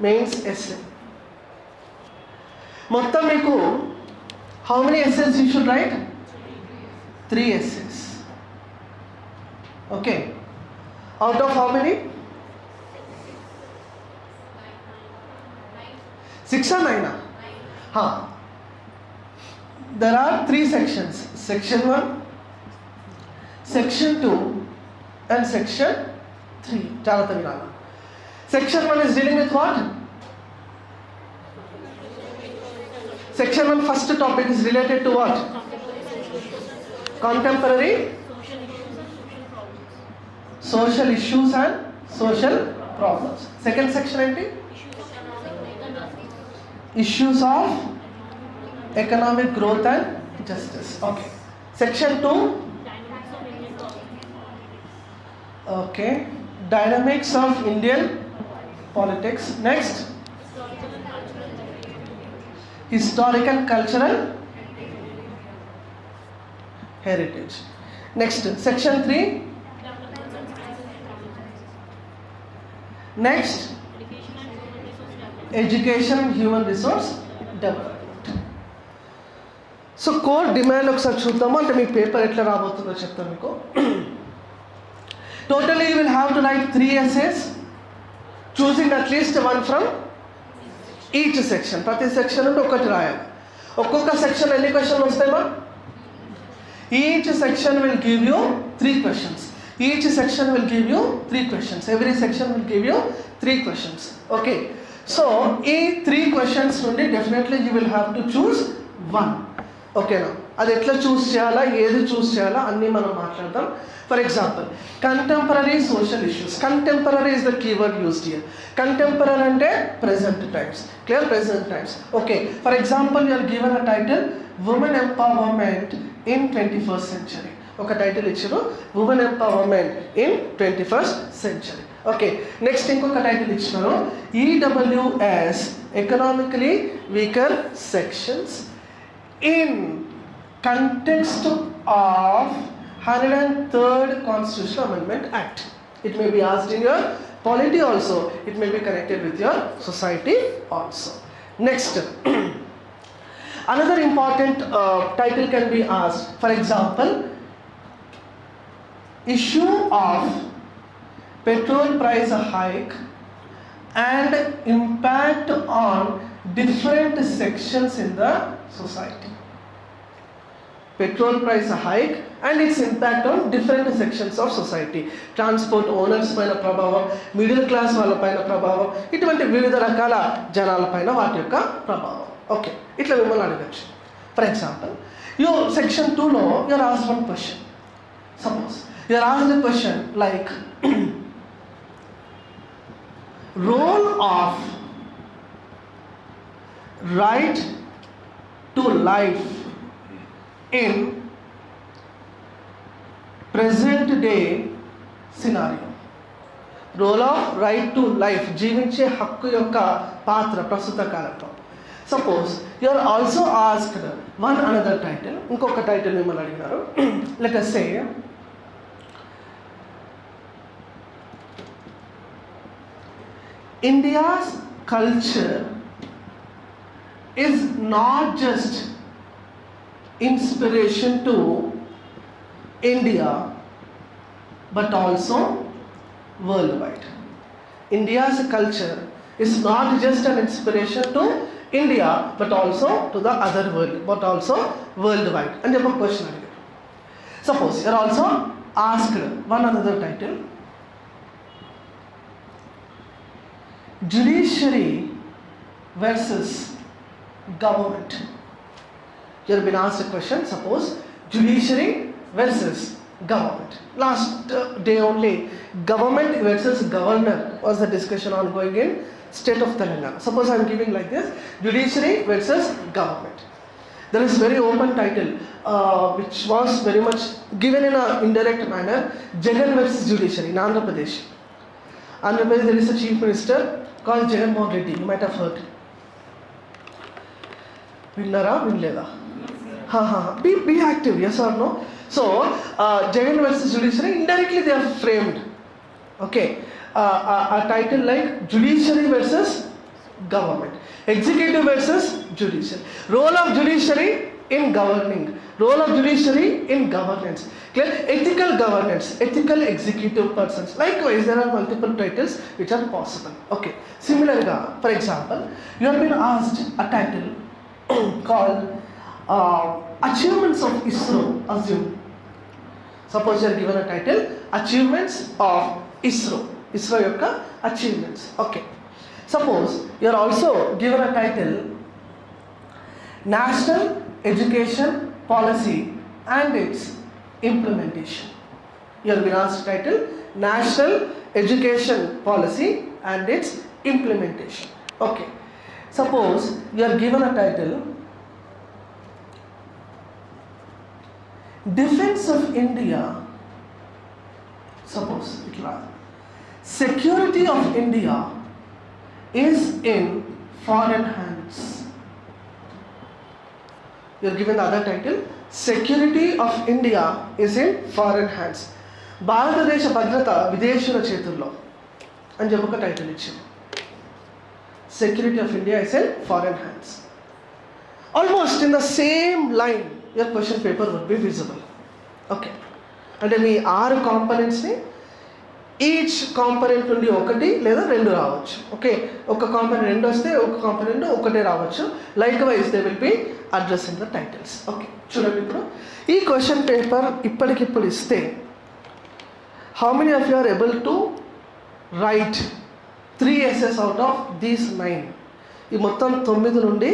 Mains essay మొత్తం మీకు how many essays you should write three essays okay out of how many six or నైనా there are three sections section one section two and section three జాగ్రత్త వినాలి Section 1 is dealing with what? Section 1 first topic is related to what? Contemporary social issues and social problems. Second section ఏంటి? Issues of economic growth and justice. Okay. Section 2 Okay. Dynamics of Indian Indian politics next historical cultural heritage next section three next education human resource development so core demand ఒకసారి చూద్దాము? అంటే మీ paper ఎట్లా రాబోతుందో చెప్తాను మీకు. Totally you will have to write three essays choosing at least one from each section ప్రతి section నుండి ఒకటి రాయాలి ఒక్కొక్క సెక్షన్ ఎన్ని క్వశ్చన్లు వస్తాయమ్మా each section will give you three questions each section will give you three questions every section will give you three questions okay so ఈ three questions నుండి definitely you will have to choose one ఓకేనా అది ఎట్లా చూస్ చేయాలా ఏది చూస్ చేయాలా అన్నీ మనం మాట్లాడదాం. For example contemporary social issues contemporary is the keyword used here contemporary అంటే present times clear present times okay for example you're given a title women empowerment in twenty first century ఒక టైటిల్ ఇచ్చారు women empowerment in twenty first century okay next ఇంకొక title ఇచ్చినారు EWS economically weaker sections in context of 103rd Constitutional Amendment Act. It may be asked in your polity also. It may be connected with your society also. Next, another important uh, title can be asked. For example, issue of petrol price hike and impact on different sections in the society. Petrol price hike and its impact on different sections of society transport owners పైన ప్రభావం middle class వాళ్ళ పైన ప్రభావం ఇటువంటి వివిధ రకాల జనాలపైన వాటి యొక్క ప్రభావం. ఓకే ఇట్లా మిమ్మల్ని అడగచ్చు. ఫర్ ఎగ్జాంపుల్ యూ సెక్షన్ టూలో you're ask one question suppose you're ask the question like role of right to life in present day scenario. Role of right to life జీవించే హక్కు యొక్క పాత్ర ప్రస్తుత కాలంలో. Suppose you are also asked one another title ఇంకొక టైటిల్ మిమ్మల్ని అడిగినారు let us say India's culture is not just inspiration to India but also worldwide. India's culture is not just an inspiration to India but also to the other world, but also worldwide. And you have a question again. Suppose you are also asked one another title Judiciary versus government. You have been asked a question, suppose judiciary versus government. Last uh, day only, government versus governor was the discussion ongoing in state of Telangana. Suppose I am giving like this, judiciary versus government. There is very open title uh, which was very much given in an indirect manner, Jagan versus judiciary in Andhra Pradesh. Andhra Pradesh there is a chief minister called Jagan Mohan Reddy, you might have heard. విన్నారా వినలేదా be, be active, yes or no? So, uh, Jagan versus judiciary, indirectly they are framed. Okay. Uh, a, a title like judiciary versus government. Executive versus judiciary. Role of judiciary in governing. Role of judiciary in governance. Clear? Ethical governance. Ethical executive persons. Likewise, there are multiple titles which are possible. Okay. Similarly, for example, you have been asked a title called uh, achievements of ISRO assume. Suppose you are given a title, Achievements of ISRO. ISRO yokka achievements. Okay. Suppose you are also given a title, National Education Policy and its implementation. You have been asked title, National Education Policy and its implementation. Okay. Suppose you are given a title, Defense of India. Suppose it will ask. Security of India is in foreign hands. You are given the other title Security of India is in foreign hands. భారతదేశ భద్రత విదేశీయుల చేతుల్లో అని చెప్పి ఒక title ఇచ్చింది security of India is in foreign hands almost in the same line your question paper would be visible okay అంటే మీ ఆరు కాంపనెంట్స్ని ఈచ్ కాంపనెంట్ నుండి ఒకటి లేదా రెండు రావచ్చు. ఓకే ఒక కాంపనెంట్ రెండు వస్తే ఒక కాంపనెంట్ ఒకటే రావచ్చు. Likewise they will be in the titles okay చూడండి ఇప్పుడు. ఈ క్వశ్చన్ పేపర్ ఇప్పటికిప్పుడు ఇస్తే how many of you are able to write three essays out of these nine ఈ మొత్తం తొమ్మిది నుండి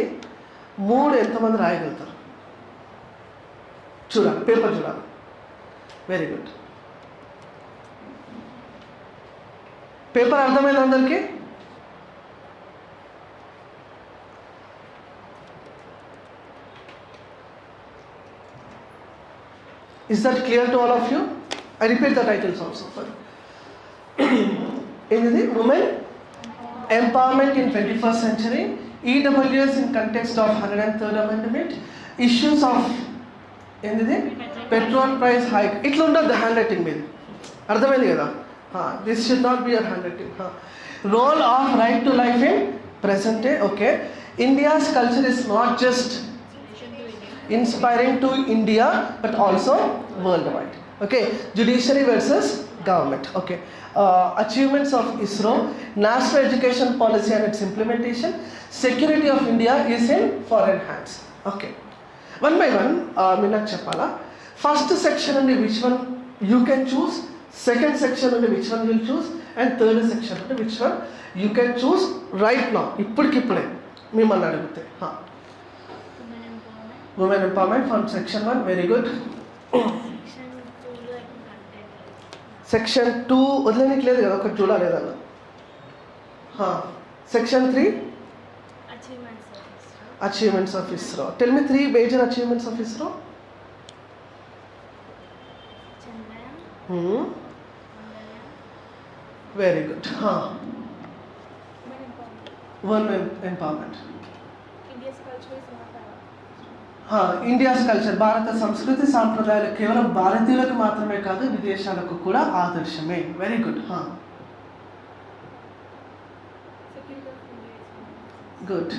మూడు ఎంతమంది రాయగలుగుతారు? చూడాలి పేపర్ చూడాలి వెరీ గుడ్ పేపర్ అర్థమైంది అందరికీ Is that clear to all of you? I repeat the titles also for ఏంటిది women empowerment in twenty first century EWS in context of hundred and third amendment issues of ఏంటిది petrol price hike ఇట్లా ఉండదు handwriting మీద అర్థమైంది కదా this should not be your handwriting role of right to life in present day okay India's culture is not just inspiring to India but also worldwide. Okay, judiciary versus government. Okay, uh, achievements of ISRO, national education policy and its implementation, security of India is in foreign hands. Okay, one by one మీరు నాకు చెప్పాలా first section అండి which one you can choose second section అండి which one will choose and third section నుండి which one you can choose right నా ఇప్పటికిప్పుడే మిమ్మల్ని అడిగితే women empowerment from section one very good section two వదిలేనికి లేదు కదా ఒకటి చూడాలేదన్న section three ISRO. Achievements of ISRO tell me three major achievements of ISRO Chandrayaan, Hmm. Mangalyaan, very good women empowerment. India's culture is India's culture భారత సంస్కృతి సాంప్రదాయాలు కేవలం భారతీయులకు మాత్రమే కాదు విదేశాలకు కూడా ఆదర్శమే very good of not. Good.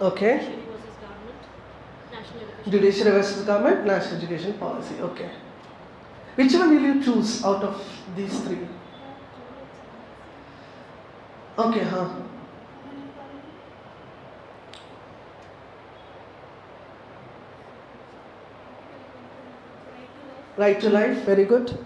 Okay. Judiciary versus government. National education. policy okay which one will you choose out of these three okay huh right to life very good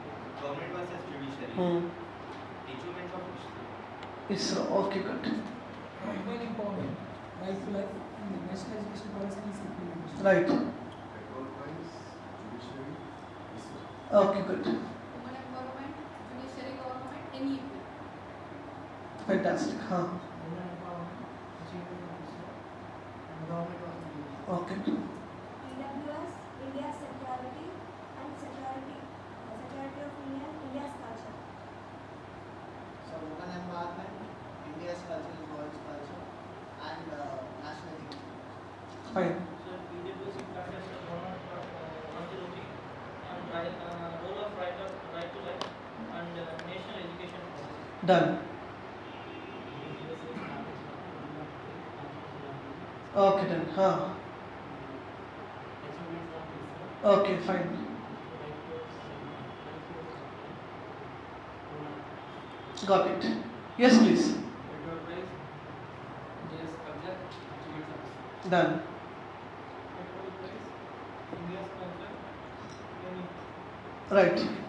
government versus judiciary instruments of इस okay good equal empowerment like like in the national education policy is implemented right control points judiciary okay good women empowerment judiciary government any fantastic huh okay fine. Got it. Yes please. Done. Right.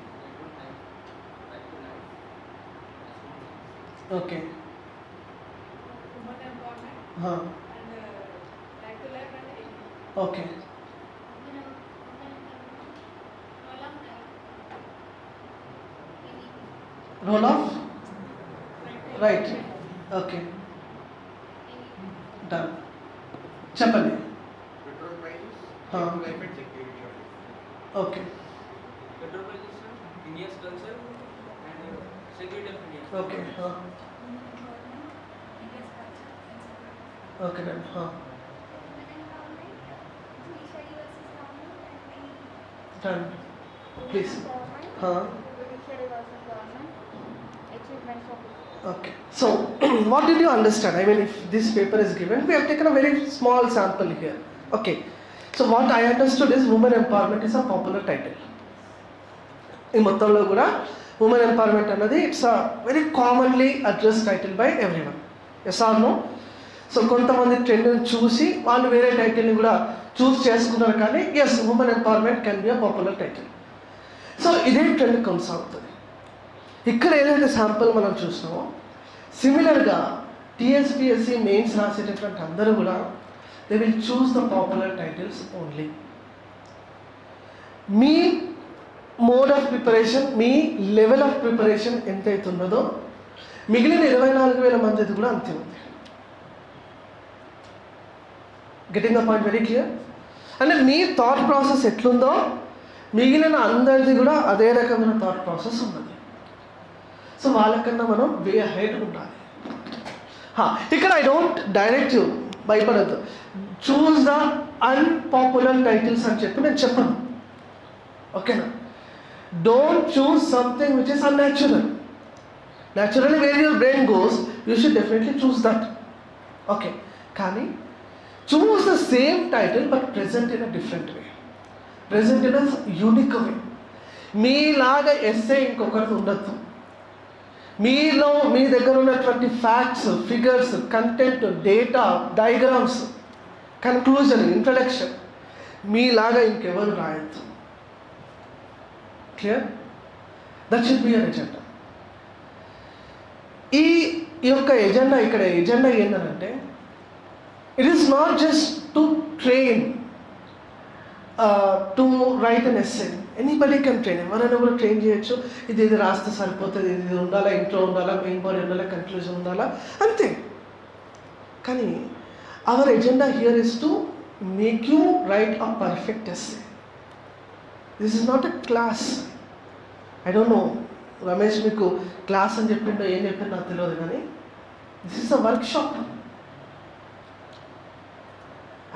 Please okay so what do you understand I mean if this paper is given we have taken a very small sample here okay so what I understood is women empowerment is a popular title ఈ మొత్తంలో కూడా women empowerment అన్నది it's a very commonly address title by everyone yes or no so కొంతమంది ట్రెండ్ని చూసి వాళ్ళు వేరే టైటిల్ని కూడా చూస్ చేసుకున్నారు కానీ as women empowerment can be a popular title so ఇదే ట్రెండ్ కొనసాగుతుంది. ఇక్కడ ఏదైతే శాంపుల్ మనం చూసినామో సిమిలర్గా టీఎస్పిఎస్సి మెయిన్స్ రాసేటటువంటి అందరూ కూడా they will choose the popular titles only me mode of preparation మీ లెవెల్ ఆఫ్ ప్రిపరేషన్ ఎంతైతే మిగిలిన ఇరవై నాలుగు వేల మందిది కూడా అంతే ఉంది. Getting the point very clear అంటే మీ థాట్ ప్రాసెస్ ఎట్లుందో మిగిలిన అందరిది కూడా అదే రకమైన థాట్ ప్రాసెస్ ఉన్నది. సో వాళ్ళకన్నా మనం వే హెడ్ ఉండాలి. హా, ఇక్కడ ఐ డోంట్ డైరెక్ట్ యూ భయపడద్దు. చూస్ ద అన్పాపులర్ టైటిల్స్ అని చెప్పి నేను చెప్పను. ఓకేనా don't choose something which is unnatural naturally where your brain goes you should definitely choose that okay కానీ choose the same title but present in a different way present in a unique way మీలాగా essay ఇంకొకరికి ఉండొద్దు. మీలో మీ దగ్గర ఉన్నటువంటి facts figures content data diagrams conclusion introduction మీలాగా ఇంకెవరు రాయొద్దు. Clear that should be an agenda ఈ ఈ యొక్క ఎజెండా ఇక్కడ ఎజెండా ఏంటంటే It is not just just to train to write an essay. Anybody can train ఎవరైనా కూడా ట్రైన్ చేయొచ్చు. ఇది ఇది రాస్తే సరిపోతుంది ఇది ఇది ఉండాలా ఇంట్లో ఉండాలా మెయిన్ బాడీ ఉండాలా కన్క్లూజన్ ఉండాలా అంతే. కానీ our agenda here is to make you write a perfect essay this is not a class I don't know Ramesh మీకు క్లాస్ అని చెప్పిండో ఏం చెప్పిండో నాకు తెలియదు కానీ this is a workshop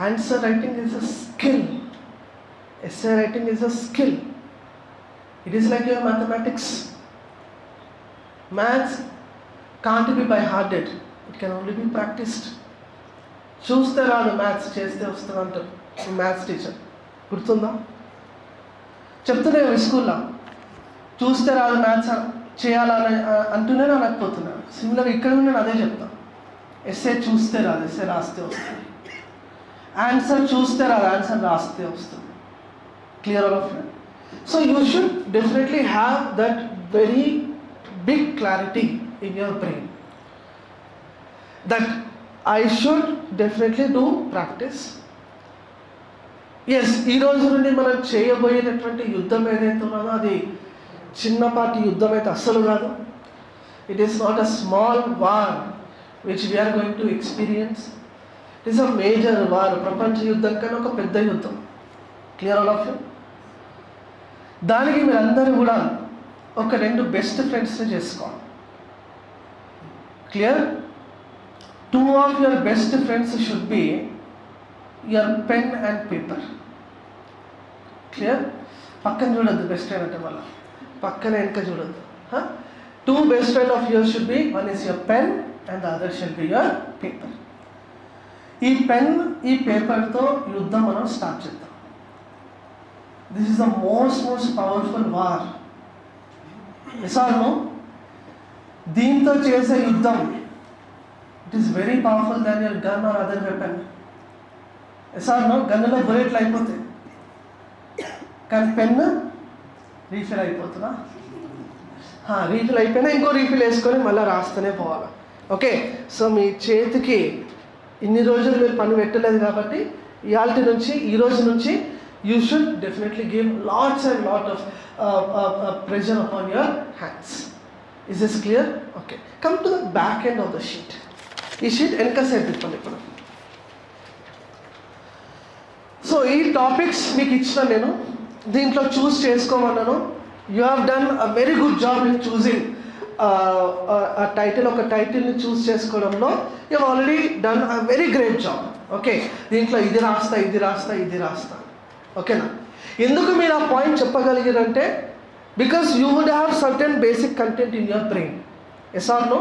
answer writing is a skill essay writing is a skill it is like your mathematics maths can't be by hearted it can only be practised చూస్తే రాదు మ్యాథ్స్ చేస్తే వస్తుంది అంటారు. మ్యాథ్స్ టీచర్ గుర్తుందా? చెప్తున్నా స్కూల్లో చూస్తే రాదు మ్యాథ్స్ చేయాలని అంటూనే అనకపోతున్నా సిమిలర్ ఇక్కడ నేను అదే చెప్తాను ఎస్ఏ చూస్తే రాదు ఎస్ఏ రాస్తే వస్తుంది. ఆన్సర్ చూస్తే అది ఆన్సర్ రాస్తే వస్తుంది clear all of so you should definitely have that very big clarity in your brain that I should definitely do practice yes ఈ రోజు నుండి మనం చేయబోయేటటువంటి యుద్ధం ఏదైతే ఉన్నదో అది చిన్నపాటి యుద్ధం అయితే అస్సలు కాదు. It is not a small war which we're going to experience is a major war ప్రపంచ యుద్ధం కన్నా ఒక పెద్ద యుద్ధం. క్లియర్ ఆల్ ఆఫ్ యూ దానికి మీరందరూ కూడా ఒక రెండు బెస్ట్ ఫ్రెండ్స్ని చేసుకోవాలి. Clear two of your best friends should be your pen and paper clear పక్కన చూడొద్దు బెస్ట్ ఫ్రెండ్ అంటే మళ్ళీ. పక్కన వెనక చూడొద్దు. Two best friend of your should be one is your pen and the other should be your paper ఈ pen ఈ పేపర్తో యుద్ధం మనం స్టార్ట్ చేద్దాం. This is the most most powerful war ఎసార్ను దీంతో చేసే యుద్ధం. It is very powerful than your gun or other weapon ఎసార్ను గన్నులో బుల్లెట్లు అయిపోతాయి. కానీ పెన్ రీఫిల్ అయిపోతుందా రీఫిల్ అయిపోయినా ఇంకో రీఫిల్ వేసుకొని మళ్ళీ రాస్తూనే పోవాలి. ఓకే సో మీ చేతికి ఇన్ని రోజులు మీరు పని పెట్టలేదు కాబట్టి ఇవాళ నుంచి ఈ రోజు నుంచి you should definitely give lots and lot of pressure upon your hands is this clear okay come to the back end of the sheet ఈ షీట్ వెనక సైడ్ తిప్పండి ఇప్పుడు. సో ఈ టాపిక్స్ మీకు ఇచ్చిన నేను. దీంట్లో choose చేసుకోమన్నాను. You have done a very good job in choosing a title ఒక టైటిల్ని చూస్ చేసుకోవడంలో you already done a very great job okay దీంట్లో ఇది రాస్తా ఇది రాస్తా ఇది రాస్తా. ఓకేనా ఎందుకు మీరు ఆ point చెప్పగలిగారంటే because you would have certain basic content in your brain ఎస్ఆర్లో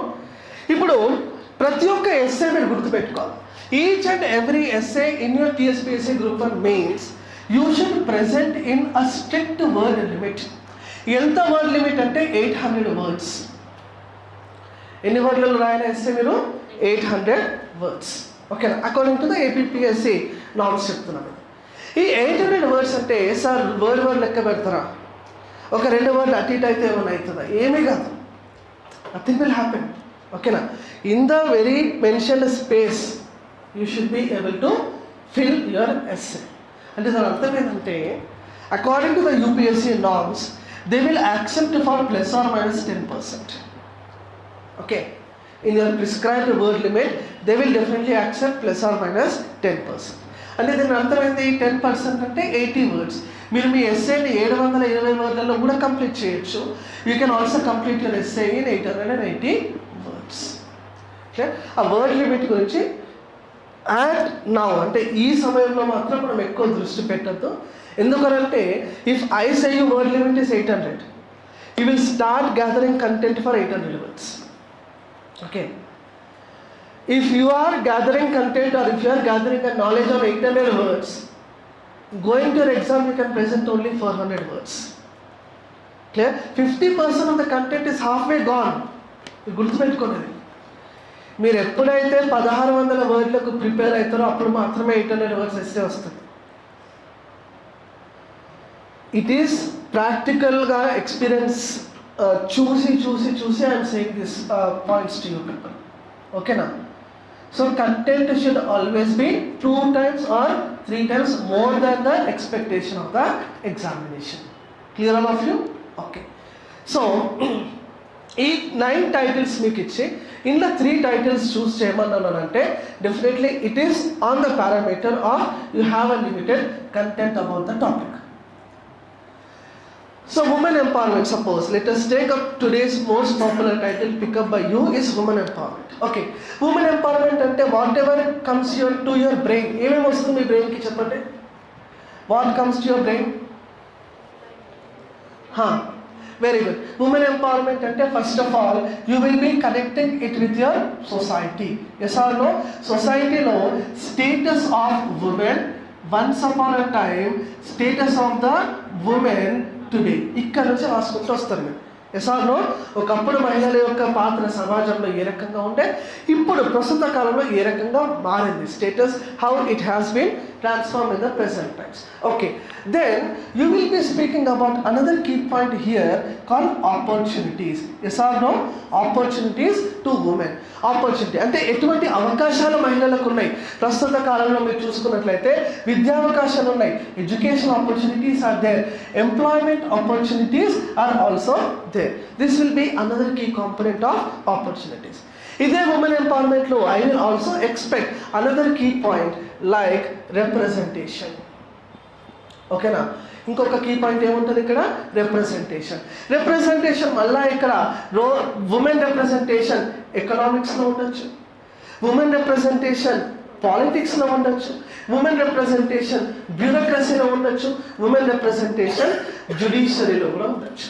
ఇప్పుడు ప్రతి ఒక్క ఎస్ఏ మీరు గుర్తుపెట్టుకోవాలి. Each and every essay in your TSPSC group and mains you should present in a strict word limit ఎంత వర్డ్ లిమిట్ అంటే eight hundred words ఎన్ని వర్డ్లలో రాయాలి ఎస్సే మీరు? Eight hundred words. ఓకేనా? According to the APPSC norms చెప్తున్నాను. ఈ eight hundred words అంటే సార్ వర్డ్ వర్డ్ లెక్క పెడతారా? ఒక రెండు వర్డ్లు అటు ఇటు అయితే ఏమైనా అవుతుందా? ఏమీ కాదు. నథింగ్ విల్ హ్యాపెన్ ఓకేనా? In the very mention space you should be able to fill your essay అంటే దాని అర్థం ఏంటంటే according to the UPSC norms they will accept for plus or minus ten percent okay in your prescribed word limit they will definitely accept plus or minus ten percent అంటే దీని అర్థమైంది ten percent అంటే eighty words మీరు మీ ఎస్ఏని ఏడు వందల ఇరవై వర్డ్లలో కూడా కంప్లీట్ చేయొచ్చు. You can also complete your essay in eight hundred and eighty words okay ఆ వర్డ్ లిమిట్ గురించి అండ్ నౌ అంటే ఈ సమయంలో మాత్రం మనం ఎక్కువ దృష్టి పెట్టద్దు. ఎందుకనంటే if I say word limit is eight hundred you will start gathering content for eight hundred words okay if you are gathering content or if you are gathering a knowledge on eight hundred words going to exam you can present only four hundred words clear fifty percent of the content is half way gone గుర్తుపెట్టుకోండి. మీరు ఎప్పుడైతే పదహారు వందల వర్డ్లకు prepare అవుతారో అప్పుడు మాత్రమే eight hundred words essay వస్తుంది. It is ప్రాక్టికల్గా ఎక్స్పీరియన్స్ చూసి చూసి చూసి I'm saying this points to you people ఓకేనా so content should always be two times or three times more than the expectation of the examination clear all of you okay so ఈ nine titles మీకు ఇచ్చి ఇందులో three titles choose చేయమన్నానంటే definitely it is on the parameter of you have a limited content about the topic So women empowerment, suppose, let us take up today's most popular title pick up by you is women empowerment. Okay, women empowerment అంటే whatever comes your to your brain ఏమేమి వస్తుంది మీ బ్రెయిన్కి చెప్పండి? What comes to your brain very good women empowerment అంటే first of all you will be connecting it with your society yes or no సొసైటీలో status of women once upon a time status of the women today ఇక్కడ నుంచి రాసుకుంటూ వస్తారు మీరు yes no ఒకప్పుడు మహిళల యొక్క పాత్ర సమాజంలో ఏ రకంగా ఉంటే ఇప్పుడు ప్రస్తుత కాలంలో ఏ రకంగా మారింది? Status how it has been transform in the present tense. Okay, then you will be speaking about another key point here called opportunities. Yes or no? Opportunities to women. Opportunity అంటే ఎటువంటి అవకాశాలు మహిళలకు ఉన్నాయి ప్రస్తుత కాలంలో మీరు చూసుకున్నట్లయితే విద్యావకాశాలు ఉన్నాయి education opportunities are there employment opportunities are also there this will be another key component of opportunities ఇదే women ఎంపవర్మెంట్లో I will also expect another key point like representation ఓకేనా ఇంకొక కీ పాయింట్ ఏముంటుంది ఇక్కడ? రిప్రజెంటేషన్ రిప్రజెంటేషన్ మళ్ళా ఇక్కడ రో women representation ఎకనామిక్స్లో ఉండొచ్చు. Women representation పాలిటిక్స్లో ఉండొచ్చు. ఉమెన్ రిప్రజెంటేషన్ బ్యూరోక్రసీలో ఉండొచ్చు. ఉమెన్ రిప్రజెంటేషన్ జుడిషియరీలో కూడా ఉండొచ్చు.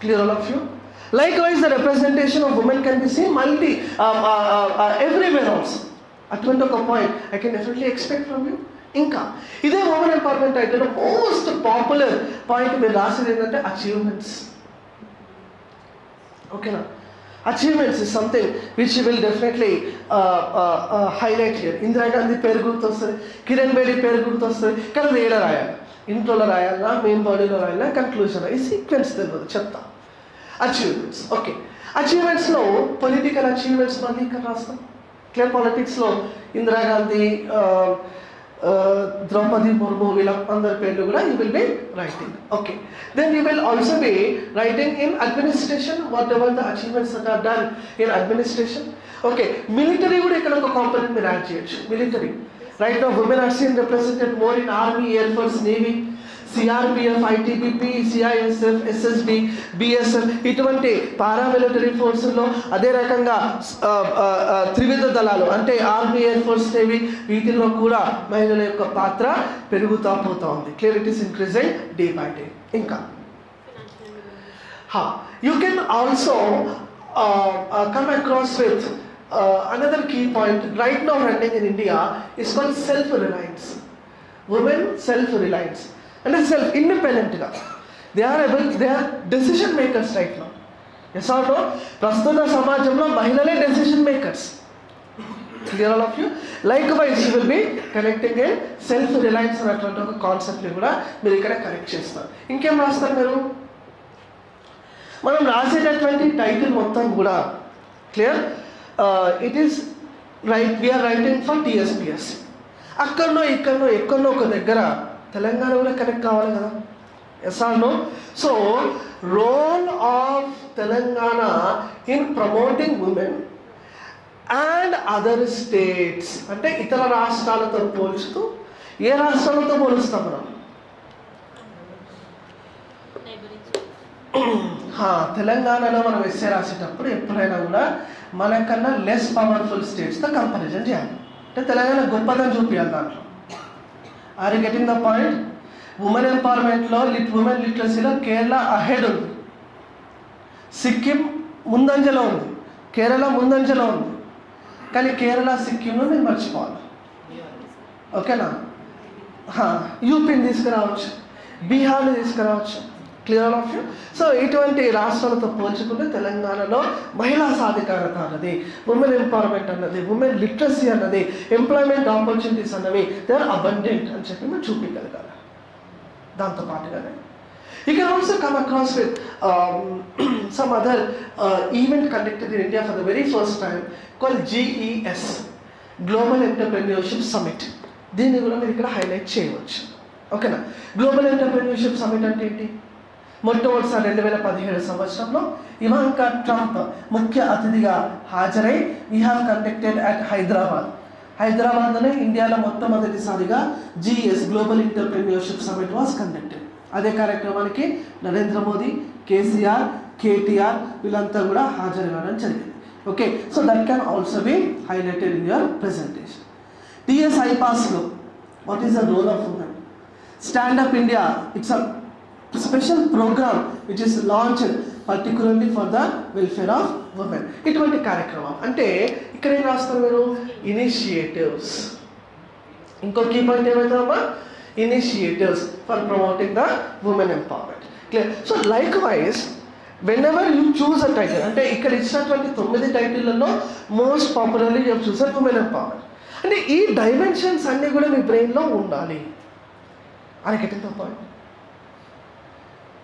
Clear all of you like wise the representation of women can be see multi everywhere also అటువంటి ఒక point I can definitely expect from you ఇంకా ఇదే ఉమెన్ ఎంపవర్మెంట్ అయితే మోస్ట్ పాపులర్ పాయింట్ మీరు రాసేది ఏంటంటే అచీవ్మెంట్స్ ఓకేనా achievements is something which will definitely highlight here Indira Gandhi పేరు గుర్తొస్తుంది కిరణ్ బేడి పేరు గుర్తొస్తుంది కానీ అది ఏడ రాయాలి? ఇంట్రోలో రాయాలా? మెయిన్ బాడీలో రాయాలా? కన్క్లూజన్ ఈ సీక్వెన్స్ తెలియదు చెప్తా. అచీవ్మెంట్స్ ఓకే అచీవ్మెంట్స్లో పొలిటికల్ అచీవ్మెంట్స్ మళ్ళీ ఇక్కడ రాస్తాం. క్లియర్ పాలిటిక్స్లో ఇందిరాగాంధీ ద్రౌపది ముర్ము వీళ్ళ అందరి పేర్లు కూడా you will be writing okay then you will also be writing in administration whatever the achievements that are done in administration okay military కూడా ఇక్కడ ఒక కాంపనెంట్ మీరు యాడ్ చేయొచ్చు. Military right no women are seen represented more in army air force navy CRPF ITBP CISF SSB BSF ఇటువంటి paramilitary ఫోర్సుల్లో అదే రకంగా త్రివిధ దళాలు అంటే ఆర్మీ ఎయిర్ ఫోర్స్ నేవి వీటిల్లో కూడా మహిళల యొక్క పాత్ర పెరుగుతూ పోతూ ఉంది. Clear it is increasing day by day ఇంకా. You can also come across with another key point right now running in India is running self reliance is called self-reliance. Women self-reliance. అంటే సెల్ఫ్ ఇండిపెండెంట్గా they are able they are decision makers makers right ఎస్ ఆటో ప్రస్తుత సమాజంలో మహిళలే decision makers clear all of you likewise you will be connecting a self reliance అనేటువంటి ఒక కాన్సెప్ట్ని కూడా మీరు ఇక్కడ కనెక్ట్ చేస్తారు. ఇంకేం రాస్తారు మీరు? మనం రాసేటటువంటి టైటిల్ మొత్తం కూడా clear it is right we're writing for TSPS అక్కడనో ఇక్కడనో ఎక్కడనో ఒక దగ్గర తెలంగాణ కూడా కనెక్ట్ కావాలి కదా. Yes or no so role of Telangana in promoting women and other states అంటే ఇతర రాష్ట్రాలతో పోల్చుతూ ఏ రాష్ట్రాలతో పోలుస్తాం మనం? తెలంగాణలో మనం ఎస్ఏ రాసేటప్పుడు ఎప్పుడైనా కూడా మనకన్నా లెస్ పవర్ఫుల్ స్టేట్స్తో కంపారిజన్ చేయాలి. అంటే తెలంగాణ గొప్పదని చూపించాలి దాంట్లో. Are you getting the point women ఎంపవర్మెంట్లో lit women లిటరసీలో కేరళ అహెడ్ ఉంది. సిక్కిం ముందంజలో ఉంది. కేరళ ముందంజలో ఉంది. కానీ కేరళ సిక్కింను నేను మర్చిపోవాలి ఓకేనా యూపీని తీసుకురావచ్చు. బీహార్ని తీసుకురావచ్చు. క్లియర్ ఆఫ్ యూ సో ఇటువంటి రాష్ట్రాలతో పోల్చుకుంటే తెలంగాణలో మహిళా సాధికారత అన్నది ఉమెన్ ఎంపవర్మెంట్ అన్నది ఉమెన్ లిటరసీ అన్నది ఎంప్లాయ్మెంట్ ఆపర్చునిటీస్ అన్నవి దే ఆర్ అబండెంట్ అని చెప్పి మేము చూపించగలగాలి. దాంతో పాటుగానే. You can also come across with some other event conducted in India for the very first time call GES global entrepreneurship summit దీన్ని కూడా మీరు ఇక్కడ హైలైట్ చేయవచ్చు. ఓకేనా గ్లోబల్ ఎంటర్ప్రెన్యూర్షిప్ సమిట్ అంటే ఏంటి? మొట్టమొదటిసారి రెండు వేల పదిహేడు సంవత్సరంలో ఇవాంకా ట్రంప్ ముఖ్య అతిథిగా హాజరై we have conducted at Hyderabad. హైదరాబాద్లోనే ఇండియాలో మొట్టమొదటిసారిగా GES global entrepreneurship summit was conducted అదే కార్యక్రమానికి నరేంద్ర మోదీ కేసీఆర్ కేటీఆర్ వీళ్ళంతా కూడా హాజరవ్వడం జరిగింది. Okay so that can also be highlighted in your presentation TS ఐపాస్లో what is the role of women stand up India it's a special programme which is launched particularly for the welfare of women ఇటువంటి కార్యక్రమం. అంటే ఇక్కడ ఏం రాస్తారు మీరు? Initiatives ఇంకో key point ఏమవుతుందమ్మా initiatives for promoting the women empowerment clear so likewise whenever you choose a title అంటే ఇక్కడ ఇచ్చినటువంటి తొమ్మిది టైటిళ్ళలో most popularly you choose a women empowerment అంటే ఈ డైమెన్షన్స్ అన్నీ కూడా మీ బ్రెయిన్లో ఉండాలి. అని getting the point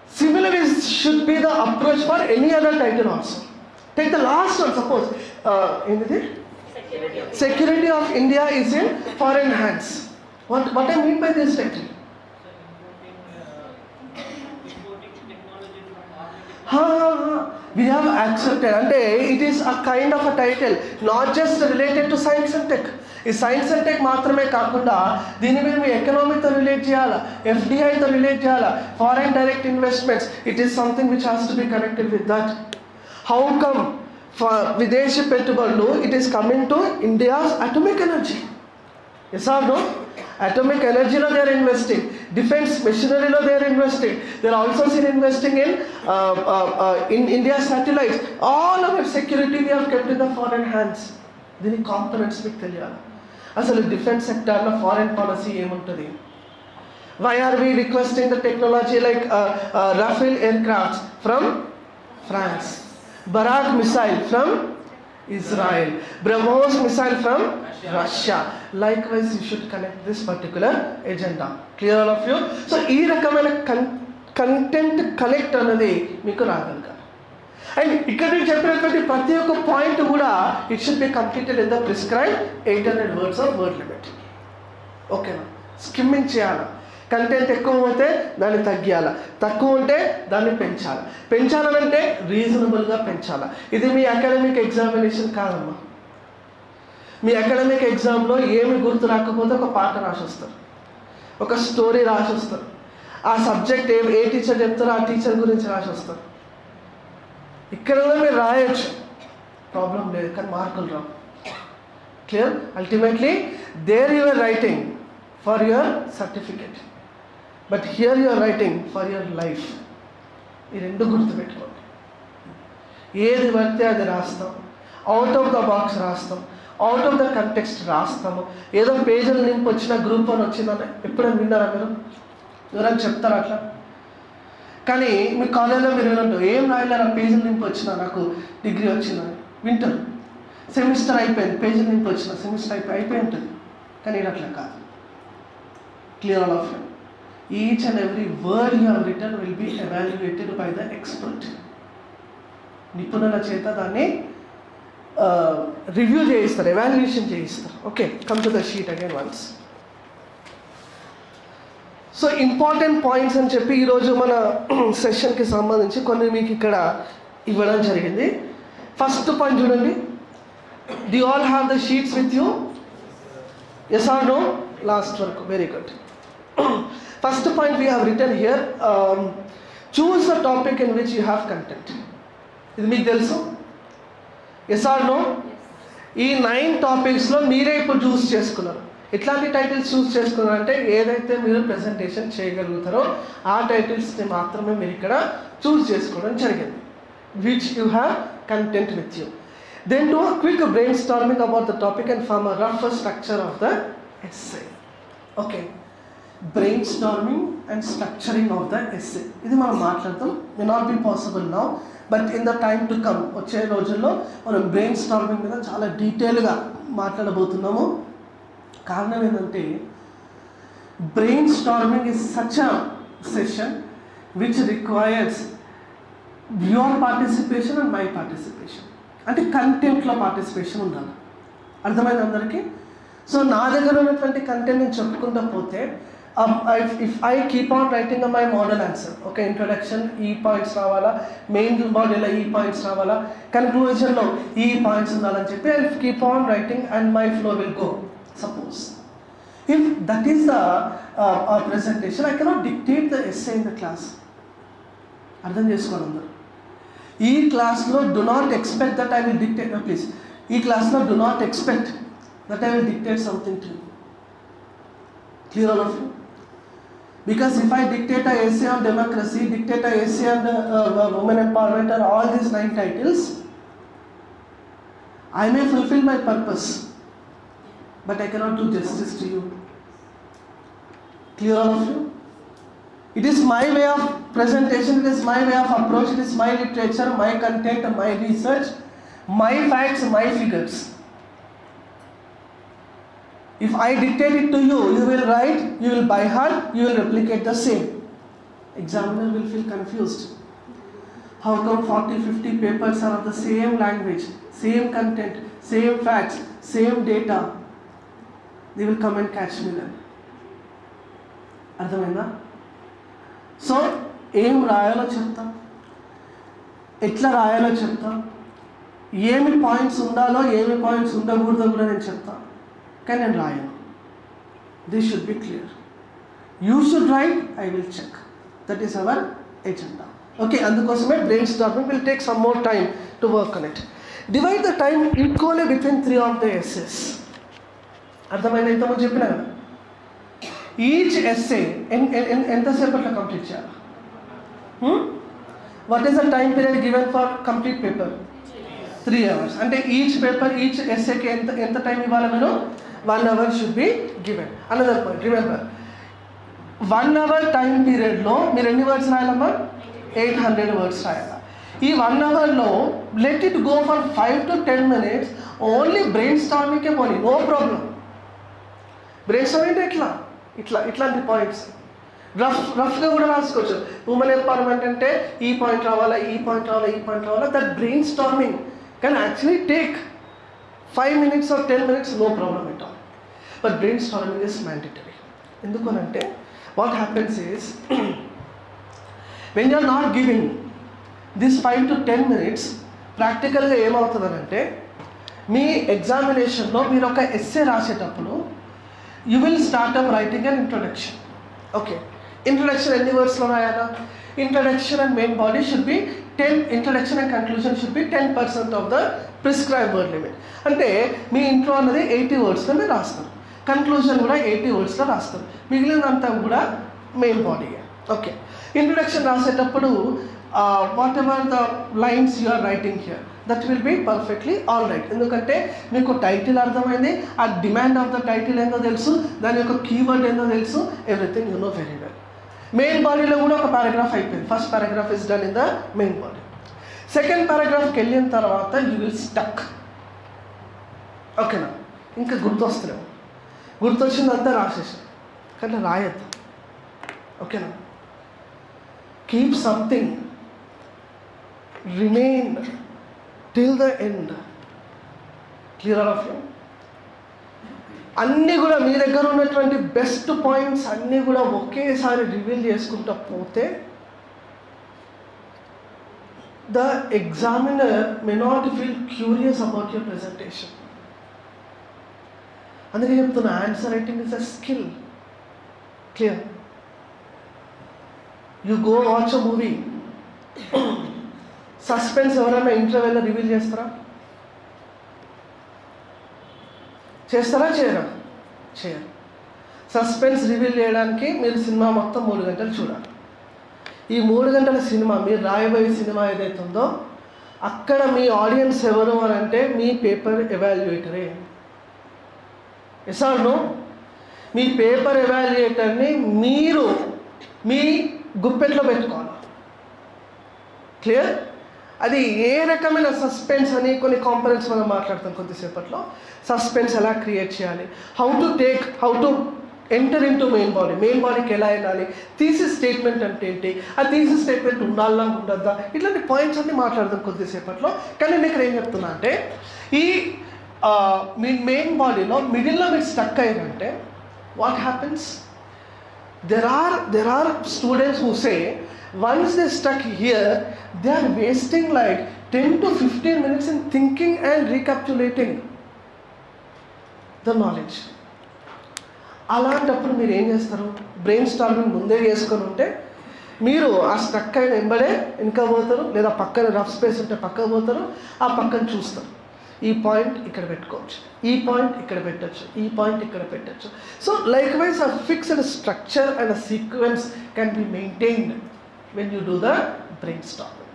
Similarly should be the approach for any other title also. Take the last one, suppose, uh, anything? Security of, Security of India is in foreign hands. What, what I mean by this title? Ha, ha, ha. We have accepted అంటే it is a kind of a title not just related to science and tech ఈ science and tech మాత్రమే కాకుండా దీన్ని మేము ఎకనామీతో relate చేయాలా? ఎఫ్డిఐతో relate చేయాలా? Foreign direct investments it is something which has to be connected with that how come విదేశీ పెట్టుబడులు it is coming to India's atomic energy yes or no atomic ఎనర్జీలో they are investing defence మెషినరీలో they are investing they are also seen investing in in India satellites all our security we have kept in the foreign hands దీని components మీకు తెలియాలి అసలు defence సెక్టార్లో foreign policy ఏముంటుంది why are we requesting the technology like Rafale aircrafts from France Barak missile from Israel BrahMos missile from Russia likewise you should connect this particular agenda clear all of you so ఈ రకమైన కన్ content connect అన్నది మీకు రాగలగాలి and ఇక్కడ నేను చెప్పినటువంటి ప్రతి ఒక్క పాయింట్ కూడా it should be completed in the prescribe eight hundred words of word limit ఓకేనా స్కిమ్మింగ్ చేయాలా? కంటెంట్ ఎక్కువ అయితే దాన్ని తగ్గియాల. తక్కువ ఉంటే దాన్ని పెంచాలి. పెంచాలనంటే రీజనబుల్గా పెంచాలి. ఇది మీ అకాడమిక్ ఎగ్జామినేషన్ కాదమ్మా. మీ అకాడమిక్ ఎగ్జామ్లో ఏమి గుర్తు రాకపోతే ఒక పాట రాసొస్తారు. ఒక స్టోరీ రాసొస్తారు. ఆ సబ్జెక్ట్ ఏ ఏ టీచర్ చెప్తారో ఆ టీచర్ గురించి రాసొస్తారు. ఇక్కడ కూడా మీరు రాయొచ్చు. ప్రాబ్లం లేదు కానీ మార్కులు రావు. Clear? Ultimately there your writing for your certificate. But here your writing for your life ఈ రెండు గుర్తుపెట్టుకోండి. ఏది పడితే అది రాస్తాం. అవుట్ ఆఫ్ ద బాక్స్ రాస్తాం. అవుట్ ఆఫ్ ద కంటెక్స్ట్ రాస్తాము. ఏదో పేజీలు నింపు వచ్చిన గ్రూప్ అని వచ్చిందని ఎప్పుడైనా విన్నారా మీరు? ఎవరైనా చెప్తారా అట్లా? కానీ మీ కాలేజీలో మీరు వినండి ఏం రాయలేరు? పేజీలు నింపు వచ్చిన నాకు డిగ్రీ వచ్చిందని వింటారు. సెమిస్టర్ అయిపోయింది. పేజీలు నింపు వచ్చిన సెమిస్టర్ అయిపోయి అయిపోయి ఉంటుంది. కానీ అట్లా కాదు. Clear all of each and every word you have return will be evaluated by the expert నిపుణుల చేత దాన్ని రివ్యూ చేయిస్తారు ఎవాల్యుయేషన్ చేయిస్తారు. Okay come to the sheet again once so important points అని చెప్పి ఈరోజు మన సెషన్కి సంబంధించి కొన్ని మీకు ఇక్కడ ఇవ్వడం జరిగింది. ఫస్ట్ పాయింట్ చూడండి. Did all have the sheets with you yes or no last వరకు very good first point we have return here choose the topic in which you have content ఇది మీకు తెలుసు? ఎస్ ఆర్ నో ఈ nine టాపిక్స్లో మీరే ఇప్పుడు చూస్ చేసుకున్నారు. ఎట్లాంటి టైటిల్స్ చూస్ చేసుకున్నారంటే ఏదైతే మీరు ప్రెజెంటేషన్ చేయగలుగుతారో ఆ టైటిల్స్ని మాత్రమే మీరు ఇక్కడ చూస్ చేసుకోవడం జరిగింది which you have content with you then to quick brainstorming about the topic and form a rough structure of the SA okay brainstorming and structuring of the SA ఇది మనం మాట్లాడతాం. May not be possible now but in the time to come వచ్చే రోజుల్లో మనం brain storming మీద చాలా డీటెయిల్గా మాట్లాడబోతున్నాము. కారణం ఏంటంటే brainstorming is such a session which requires your participation and my participation అంటే కంటెంట్లో పార్టిసిపేషన్ ఉండాలి. అర్థమైంది అందరికీ? సో నా దగ్గర ఉన్నటువంటి కంటెంట్ నేను చెప్పుకుంటూ పోతే if I keep on writing my model answer ఒక ఇంట్రొడక్షన్ ఈ పాయింట్స్ రావాలా మెయిన్ మోడల్లో ఈ పాయింట్స్ రావాలా కన్క్లూజన్లో ఈ పాయింట్స్ ఉండాలని చెప్పి I keep on writing and my flow will go suppose if that is the presentation I cannot dictate the SA in the class అర్థం చేసుకోండి అందరూ. ఈ క్లాస్లో do not expect that I will dictate please ఈ క్లాస్లో do not expect that I will dictate something to clear all of you Because if I dictate a essay on democracy, dictate a essay on the uh, women empowerment or all these nine titles, I may fulfill my purpose, but I cannot do justice to you. Clear all of you? It is my way of presentation, it is my way of approach, it is my literature, my content, my research, my facts, my figures. If I dictate it to you, you will write, you will by heart, you will replicate the same. Examiner will feel confused. How come 40, 50 papers are of the same language, same content, same facts, same data? They will come and catch me then. అర్థమైందా so ఏం రాయాలో చెప్తాం ఎట్లా రాయాలో చెప్తాం ఏమి points ఉండాలో ఏమి పాయింట్స్ ఉండకూడదో కూడా నేను చెప్తాను కానీ నేను రాయను this should be clear you should write I will check that is our agenda okay అందుకోసమే brainstorming will take some more time to work on it divide the time equally between three of the SAs అర్థమైంది? ఇంతకుముందు చెప్పినా కదా? Each SA ఎంతసేపట్లో complete చేయాలి? What is the time period given for complete paper three hours అంటే each paper each ఎస్ఏకి ఎంత ఎంత టైం ఇవ్వాలి మీరు? One hour should be given another point remember one hour time పీరియడ్లో మీరు ఎన్ని వర్డ్స్ రాయాలమ్మా? ఎయిట్ హండ్రెడ్ వర్డ్స్ రాయాల. ఈ వన్ అవర్లో let it go for five to ten minutes only brain స్టార్మింగ్కే పోనీ నో ప్రాబ్లం బ్రెయిన్ స్టార్మింగ్ అంటే ఇట్లా ఇట్లా ఇట్లాంటి పాయింట్స్ రఫ్ రఫ్గా కూడా రాసుకోవచ్చు. ఉమెన్ ఎంపవర్మెంట్ అంటే ఈ పాయింట్ రావాలా ఈ పాయింట్ రావాలా ఈ పాయింట్ రావాలా దట్ బ్రెయిన్ స్టార్మింగ్ కానీ actually take five minutes or ten minutes no problem at all but brainstorming is mandatory అంటే what happens is when you're not giving this five to ten minutes ప్రాక్టికల్గా ఏమవుతుందనంటే మీ ఎగ్జామినేషన్లో మీరు ఒక essay రాసేటప్పుడు you will start up writing and introduction okay introduction ఎన్ని వర్డ్స్లో రాయాలా? Introduction and main body should be ten introduction and conclusion should be ten percent of the prescribe word limit అంటే మీ ఇంట్రో అన్నది ఎయిటీ వర్డ్స్లో మీరు రాస్తారు conclusion కూడా eighty వర్డ్స్లో రాస్తారు. మిగిలినంతా కూడా మెయిన్ బాడీ ఓకే ఇంట్రొడక్షన్ రాసేటప్పుడు whatever the lines you are writing here that will be perfectly all right ఎందుకంటే మీకు టైటిల్ అర్థమైంది ఆ డిమాండ్ ఆఫ్ ద టైటిల్ ఏందో తెలుసు దాని యొక్క కీవర్డ్ ఏందో తెలుసు everything you know very well main బాడీలో కూడా ఒక పారాగ్రాఫ్ అయిపోయింది. First paragraph is done in the main body second పారాగ్రాఫ్కి వెళ్ళిన తర్వాత యూ విల్ స్టక్ ఓకేనా ఇంకా గుర్తొచ్చింది అంతా రాసేసాం. కానీ రాయద్దు. ఓకేనా? Keep something remain till the end clear of you అన్నీ కూడా మీ దగ్గర ఉన్నటువంటి బెస్ట్ పాయింట్స్ అన్నీ కూడా ఒకేసారి రివీల్ చేసుకుంటూ పోతే the examiner may not feel curious about your presentation అందుకే చెప్తున్నా answer writing is a skill clear you go watch a movie suspense ఎవరైనా ఇంటర్వెల్లో రివీల్ చేస్తారా? చేస్తారా? చేయరా? చేయరు. సస్పెన్స్ రివీల్ చేయడానికి మీరు సినిమా మొత్తం మూడు గంటలు చూడాలి. ఈ మూడు గంటల సినిమా మీరు రాయబోయే సినిమా ఏదైతే ఉందో అక్కడ మీ ఆడియన్స్ ఎవరు అని అంటే మీ పేపర్ ఎవాల్యుయేటరే ఎసాను మీ పేపర్ ఎవాల్యుయేటర్ని మీరు మీ గుప్పెట్లో పెట్టుకోవాలి. క్లియర్? అది ఏ రకమైన సస్పెన్స్ అని కొన్ని కాంపనెంట్స్ మనం మాట్లాడతాం కొద్దిసేపట్లో. సస్పెన్స్ ఎలా క్రియేట్ చేయాలి? How to take how to enter into main body main బాడీకి ఎలా వెళ్ళాలి? థీసిస్ స్టేట్మెంట్ అంటే ఏంటి? ఆ థీసిస్ స్టేట్మెంట్ ఉండాలా ఉండద్దా? ఇట్లాంటి పాయింట్స్ అన్ని మాట్లాడదాం కొద్దిసేపట్లో. కానీ నేను ఇక్కడ ఏం చెప్తున్నా అంటే ఈ మీ మెయిన్ బాడీలో మిడిల్లో మీరు stuck అయ్యిందంటే what happens there are there are students whose once they stuck here they are wasting like ten to fifteen minutes in thinking and recapitulating the knowledge అలాంటప్పుడు మీరు ఏం చేస్తారు? బ్రెయిన్ స్టార్మింగ్ ముందే చేసుకొని ఉంటే మీరు ఆ స్టక్ అయిన వెంబడే ఇంకా పోతారు లేదా పక్కన రఫ్ స్పేస్ ఉంటే పక్కకు పోతారు ఆ పక్కన చూస్తారు. ఈ పాయింట్ ఇక్కడ పెట్టుకోవచ్చు. ఈ పాయింట్ ఇక్కడ పెట్టచ్చు. ఈ పాయింట్ ఇక్కడ పెట్టచ్చు. So likewise a fixed structure and a sequence can be maintained when you do the brainstorming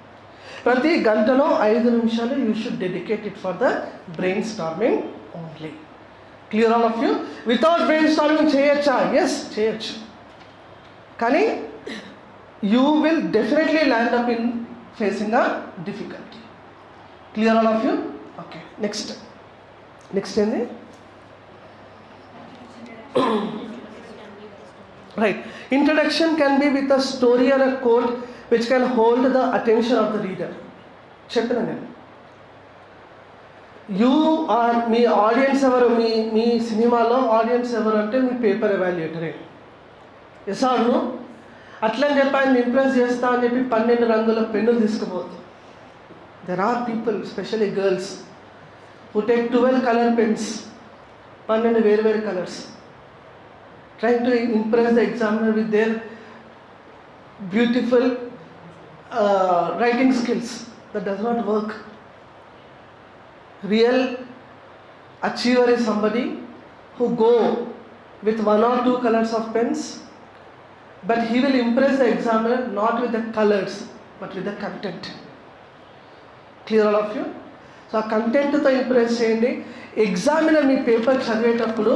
ప్రతి గంటలో ఐదు నిమిషాలు you should dedicate it for the brainstorming only clear all of you without brainstorming చేయొచ్చా? Yes చేయొచ్చు. కానీ you will definitely land up in facing a difficulty clear all of you okay next next ఏంది? Right introduction can be with a story or a quote which can hold the attention of the reader చెప్పిన నేను? You are me audience ఎవరు? మీ మీ సినిమాలో audience ఎవరు అంటే మీ paper ఎవాల్యుయేటరే yes అట్లని చెప్పి ఆయన ఇంప్రెస్ చేస్తా అని చెప్పి పన్నెండు రంగుల పెన్నులు తీసుకుపోతుంది there are people specially girls who take 12 color pens, one and very very colors, trying to impress the examiner with their beautiful uh, writing skills. That does not work. Real achiever is somebody who go with one or two colors of pens, but he will impress the examiner not with the colors, but with the content. Clear all of you? So ఆ కంటెంట్తో impress చేయండి. Examiner మీ paper చదివేటప్పుడు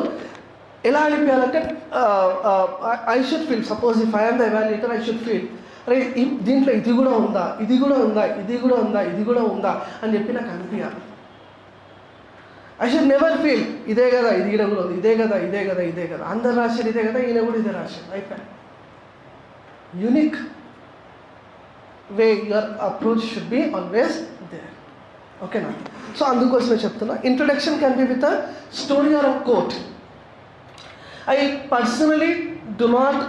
ఎలా అనిపించాలంటే I should feel suppose if I'm the evaluator I should feel అరే దీంట్లో ఇది కూడా ఉందా ఇది కూడా ఉందా ఇది కూడా ఉందా ఇది కూడా ఉందా అని చెప్పి నాకు అనిపించాలి. ఐ షుడ్ నెవర్ ఫీల్ ఇదే కదా ఇది కూడా ఉంది ఇదే కదా ఇదే కదా ఇదే కదా అందరు రాశారు ఇదే కదా ఈయన కూడా ఇదే రాశారు అయిపోయి unique way your approach should be always ఓకేనా? సో అందుకోసమే చెప్తున్నా. Introduction can be with a story or a quote I personally do not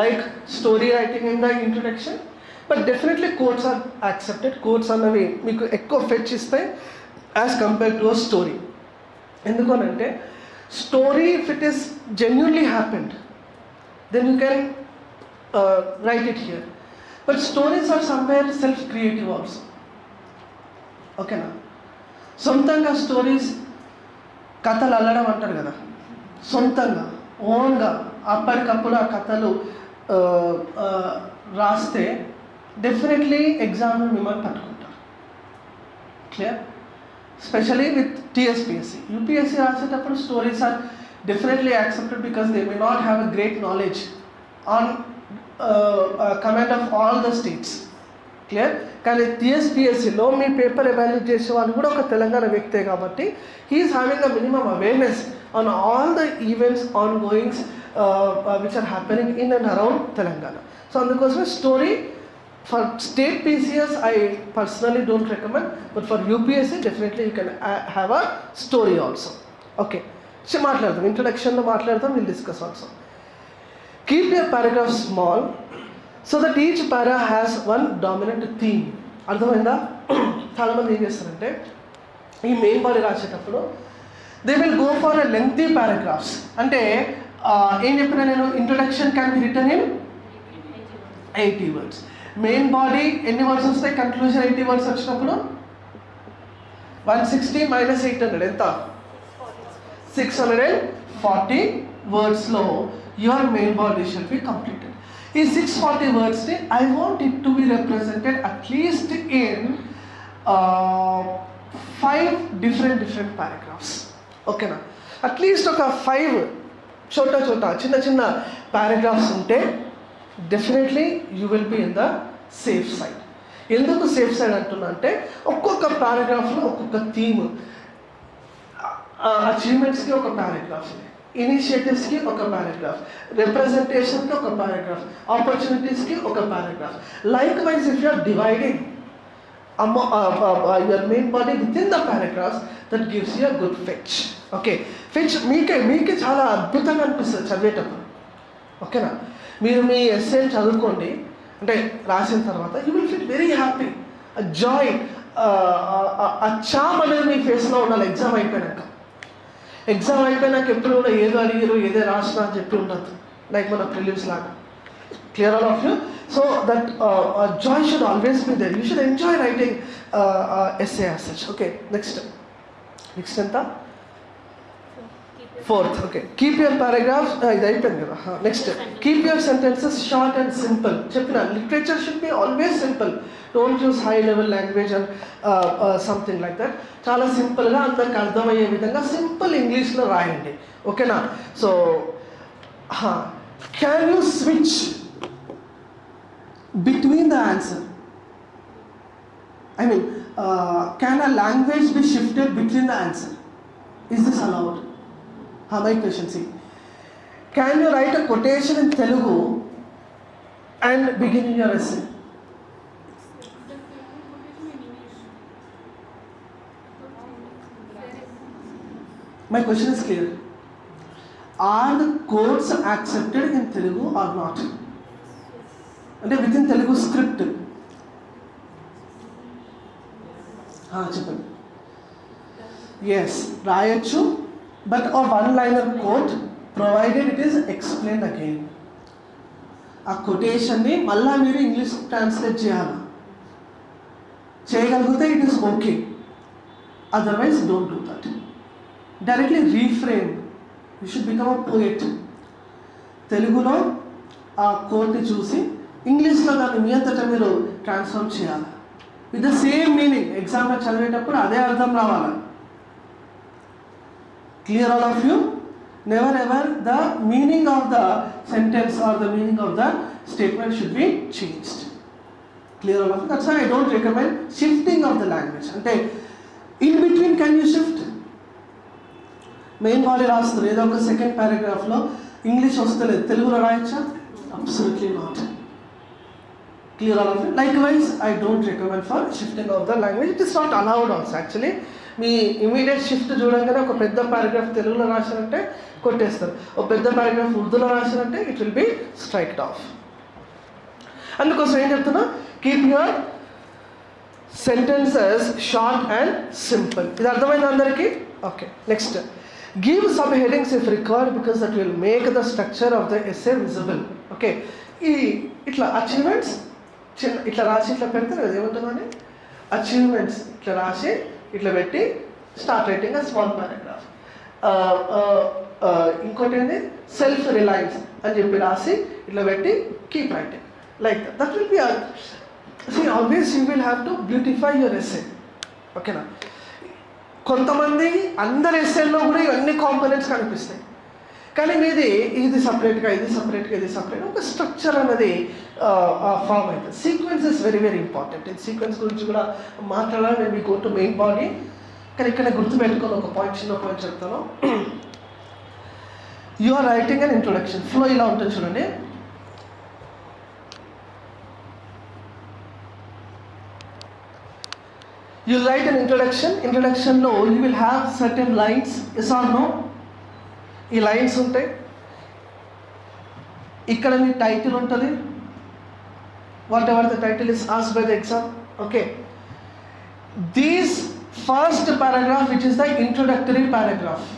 like story writing in the introduction but definitely quotes are accepted quotes అన్నవి మీకు ఎక్కువ fetch ఇస్తాయి as compare to a story ఎందుకనంటే story if it is genuinely happened then you can write it here but stories are somewhere self creative also. ఓకేనా? సొంతంగా stories కథలు అల్లడం అంటారు కదా. సొంతంగా ఓన్గా అప్పటికప్పుడు ఆ కథలు రాస్తే డెఫినెట్లీ ఎగ్జామ్ మిమ్మల్ని పట్టుకుంటారు. Clear specially with TSPSC UPSC రాసేటప్పుడు stories are definitely accepted because they may not have a great knowledge on command of all the states clear కానీ టీఎస్పిఎస్సిలో మీ పేపర్ ఎవాల్యూట్ చేసే వాళ్ళు కూడా ఒక తెలంగాణ వ్యక్తే కాబట్టి he is having a minimum awareness on all the events on goings which are happening in and around Telangana. So అందుకోసమే story for state PCS I personally don't recommend but for UPSC definitely you can have a story also okay so మాట్లాడదాం. ఇంట్రడక్షన్లో మాట్లాడదాం. Will discuss also keep your paragraph small so that each para has one dominant theme అర్థమైందా? చాలామంది ఏం చేస్తారంటే ఈ main body రాసేటప్పుడు they will go for a lengthy paragraphs అంటే ఏం చెప్పినా నేను? Introduction can be written in eighty words main body ఎన్ని వర్డ్స్ వస్తాయి? కన్క్లూజన్ ఎయిటీ వర్డ్స్ వచ్చినప్పుడు? One sixty minus eight hundred ఎంత? Six hundred and forty వర్డ్స్లో your main body shall be completed ఈ six forty వర్డ్స్ని I want it to be represented at least in five different different paragraphs ఓకేనా at least ఒక five చోట చోట చిన్న చిన్న paragraphs ఉంటే definitely you will be in the safe side ఎందుకు safe side అంటున్నా అంటే ఒక్కొక్క పారాగ్రాఫ్లో ఒక్కొక్క థీమ్ అచీవ్మెంట్స్కి ఒక పారాగ్రాఫ్ ఇనిషియేటివ్స్కి ఒక పారాగ్రాఫ్ రిప్రజెంటేషన్కి ఒక పారాగ్రాఫ్ ఆపర్చునిటీస్కి ఒక paragraph likewise if you're dividing అమ్మ your main body within the paragraphs that gives you a good fetch okay fetch మీకే మీకే చాలా అద్భుతంగా అనిపిస్తుంది చదివేటప్పుడు. ఓకేనా మీరు మీ ఎస్ఏ చదువుకోండి. అంటే రాసిన తర్వాత you will feel very happy joy ఆ చామ్ అనేది మీ ఫేస్లో ఉండాలి. ఎగ్జామ్ అయిపోయాక ఎగ్జామ్ అయిపోయినాక ఎప్పుడు కూడా ఏదో అడిగారు ఏదో రాసినా అని చెప్పి ఉండదు లైక్ మన ప్రిలిమ్స్ లాగా. Clear all of you so that joy should always be there you should enjoy writing essay as such okay next next ఎంత? Fourth okay keep your paragraphs ఇది అయిపోయింది కదా. Next keep your sentences short and simple చెప్పిన literature should be always simple don't use high level language and something like that చాలా సింపుల్గా అందరికి అర్థమయ్యే విధంగా సింపుల్ ఇంగ్లీష్లో రాయండి. ఓకేనా? So can you switch between the answer I mean can a language be shifted between the answer is this allowed my question see can you write a quotation in Telugu and begin in your essay my question is clear are the codes accepted in Telugu or not అంటే with in Telugu script చెప్పండి yes రాయొచ్చు but uh one-liner quote provided it is explain again ఆ కొటేషన్ని మళ్ళా మీరు English translate చేయాలి? చేయగలిగితే it is okay otherwise don't do that directly reframe you should become a poet తెలుగులో ఆ కోట్ని చూసి ఇంగ్లీష్లో దాన్ని మీ అంతటా మీరు ట్రాన్స్ఫర్మ్ చేయాలి? విత్ ద సేమ్ మీనింగ్ ఎగ్జామ్లో చదివేటప్పుడు అదే అర్థం రావాలి? Clear all of you never ever the meaning of the sentence or the meaning of the statement should be changed clear all of that's I don't recommend shifting of the language అంటే in between can you shift main body రాస్తారు ఏదో ఒక second పారాగ్రాఫ్లో English వస్తలేదు. తెలుగులో రాయొచ్చా? Absolutely not Clear all of it? Likewise, I don't recommend for shifting of the language It is not allowed also actually మీ immediate shift చూడంగానే ఒక పెద్ద పారాగ్రాఫ్ తెలుగులో రాసినట్టే కొట్టేస్తారు. ఒక పెద్ద పారాగ్రాఫ్ ఉర్దూలో రాసినట్టే it will be striked off అందుకోసం ఏం చెప్తున్నా? Keep your sentences short and simple ఇది అర్థమైంది అందరికీ? Okay next give sub headings if record because that will make the structure of the essay visible okay ఈ ఇట్లా అచీవ్మెంట్స్ చిన్న ఇట్లా రాసి ఇట్లా పెడితే అది ఏముంటుందని అచీవ్మెంట్స్ ఇట్లా రాసి ఇట్లా పెట్టి start writing a small paragraph ఇంకోటి ఏంటి సెల్ఫ్ రిలయన్స్ అని చెప్పి రాసి ఇట్లా పెట్టి keep writing like that will be see always you will have to beautify your essay ఓకేనా కొంతమంది అందరి ఎస్ఏల్లో కూడా ఇవన్నీ కాంపోనెంట్స్ కనిపిస్తాయి. కానీ మీది ఇది సపరేట్గా ఇది సపరేట్గా ఇది సపరేట్ ఒక స్ట్రక్చర్ అనేది ఫామ్ అవుతుంది sequence is very very important ఈ సీక్వెన్స్ గురించి కూడా మాట్లాడాలి నేను మీకు టు మెయిన్ బాడీ కానీ ఇక్కడ గుర్తుపెట్టుకొని ఒక పాయింట్ చిన్న పాయింట్ చెప్తాను. You are writing and introduction flow ఇలా ఉంటుంది చూడండి. You write an introduction ఇంట్రొడక్షన్లో you will have certain lines yes or no ఈ లైన్స్ ఉంటాయి ఇక్కడ మీ టైటిల్ ఉంటుంది. Whatever the title is as by the exam okay these first paragraph which is the introductory paragraph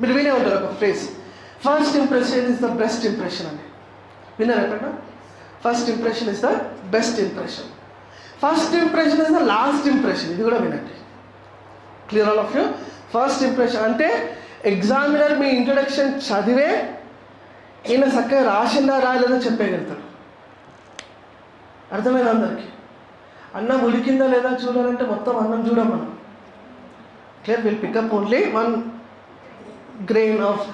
మీరు వినే ఉంటారు ఒక phrase first impression is the best impression అని. విన్నారు ఎక్కడ first impression is the best impression first impression is the last impression ఇది కూడా వినండి. Clear all of you first impression అంటే ఎగ్జామినర్ మీ ఇంట్రొడక్షన్ చదివే ఈయన చక్కగా రాసిందా రాయలేదో చెప్పేయగలుగుతాడు అర్థమైంది అందరికి? అన్నం ఉడికిందా లేదా చూడాలంటే మొత్తం అన్నం చూడం మనం clear will pick up only one grain of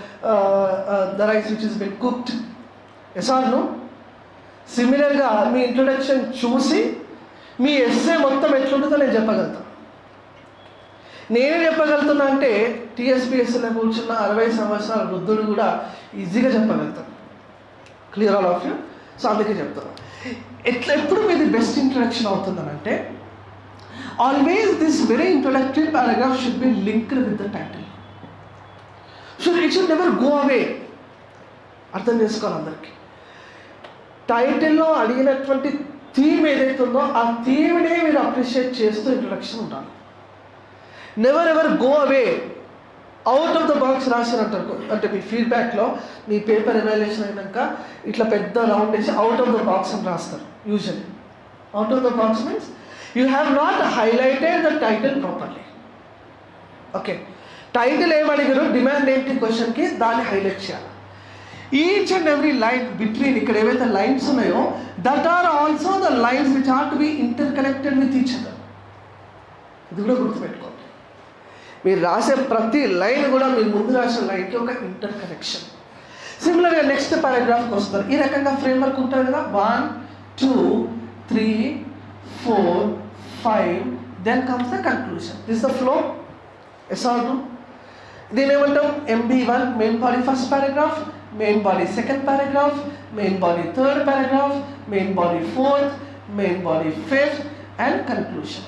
the rice which is been cooked yes సిమిలర్గా మీ ఇంట్రొడక్షన్ చూసి మీ ఎస్ఏ మొత్తం ఎట్లుంటుందో నేను చెప్పగలుగుతాను నేనే చెప్పగలుగుతున్నా అంటే టీఎస్పీఎస్సీలో కూర్చున్న అరవై సంవత్సరాల వృద్ధుడు కూడా ఈజీగా చెప్పగలుగుతాను clear all of you so అందుకే చెప్తాను ఎట్లా ఎప్పుడు మీది best introduction అవుతుందనంటే always this very introductory paragraph should be linked with the title should it should never go away అర్థం చేసుకోవాలి అందరికీ. టైటిల్లో అడిగినటువంటి థీమ్ ఏదైతే ఉందో ఆ థీమ్నే మీరు అప్రిషియేట్ చేస్తూ ఇంట్రొడక్షన్ ఉండాలి. Never ever go away out of the box రాసినట్టు అంటే మీ ఫీడ్బ్యాక్లో మీ పేపర్ ఎవాల్యుయేషన్ అయినాక ఇట్లా పెద్ద రౌండ్ వేసి అవుట్ ఆఫ్ ద బాక్స్ అని రాస్తారు usually out of the box means you have not highlighted the title properly okay title ఏమడిగారు demand ఏంటి? క్వశ్చన్కి దాన్ని హైలైట్ చేయాలి. Each and every line between ఇక్కడ ఏవైతే లైన్స్ ఉన్నాయో that are also the lines which are to be interconnected with each other ఇది కూడా గుర్తుపెట్టుకోండి. మీరు రాసే ప్రతి లైన్ కూడా మీరు ముందు రాసిన లైన్కి ఒక ఇంటర్ కనెక్షన్ సిమిలర్గా నెక్స్ట్ పారాగ్రాఫ్కి వస్తారు ఈ రకంగా ఫ్రేమ్వర్క్ ఉంటుంది కదా? One two three four five then comes the conclusion this the flow yes దీని ఏమంటాం? MB one main body first paragraph main body second paragraph main body third paragraph main body fourth main body fifth and conclusion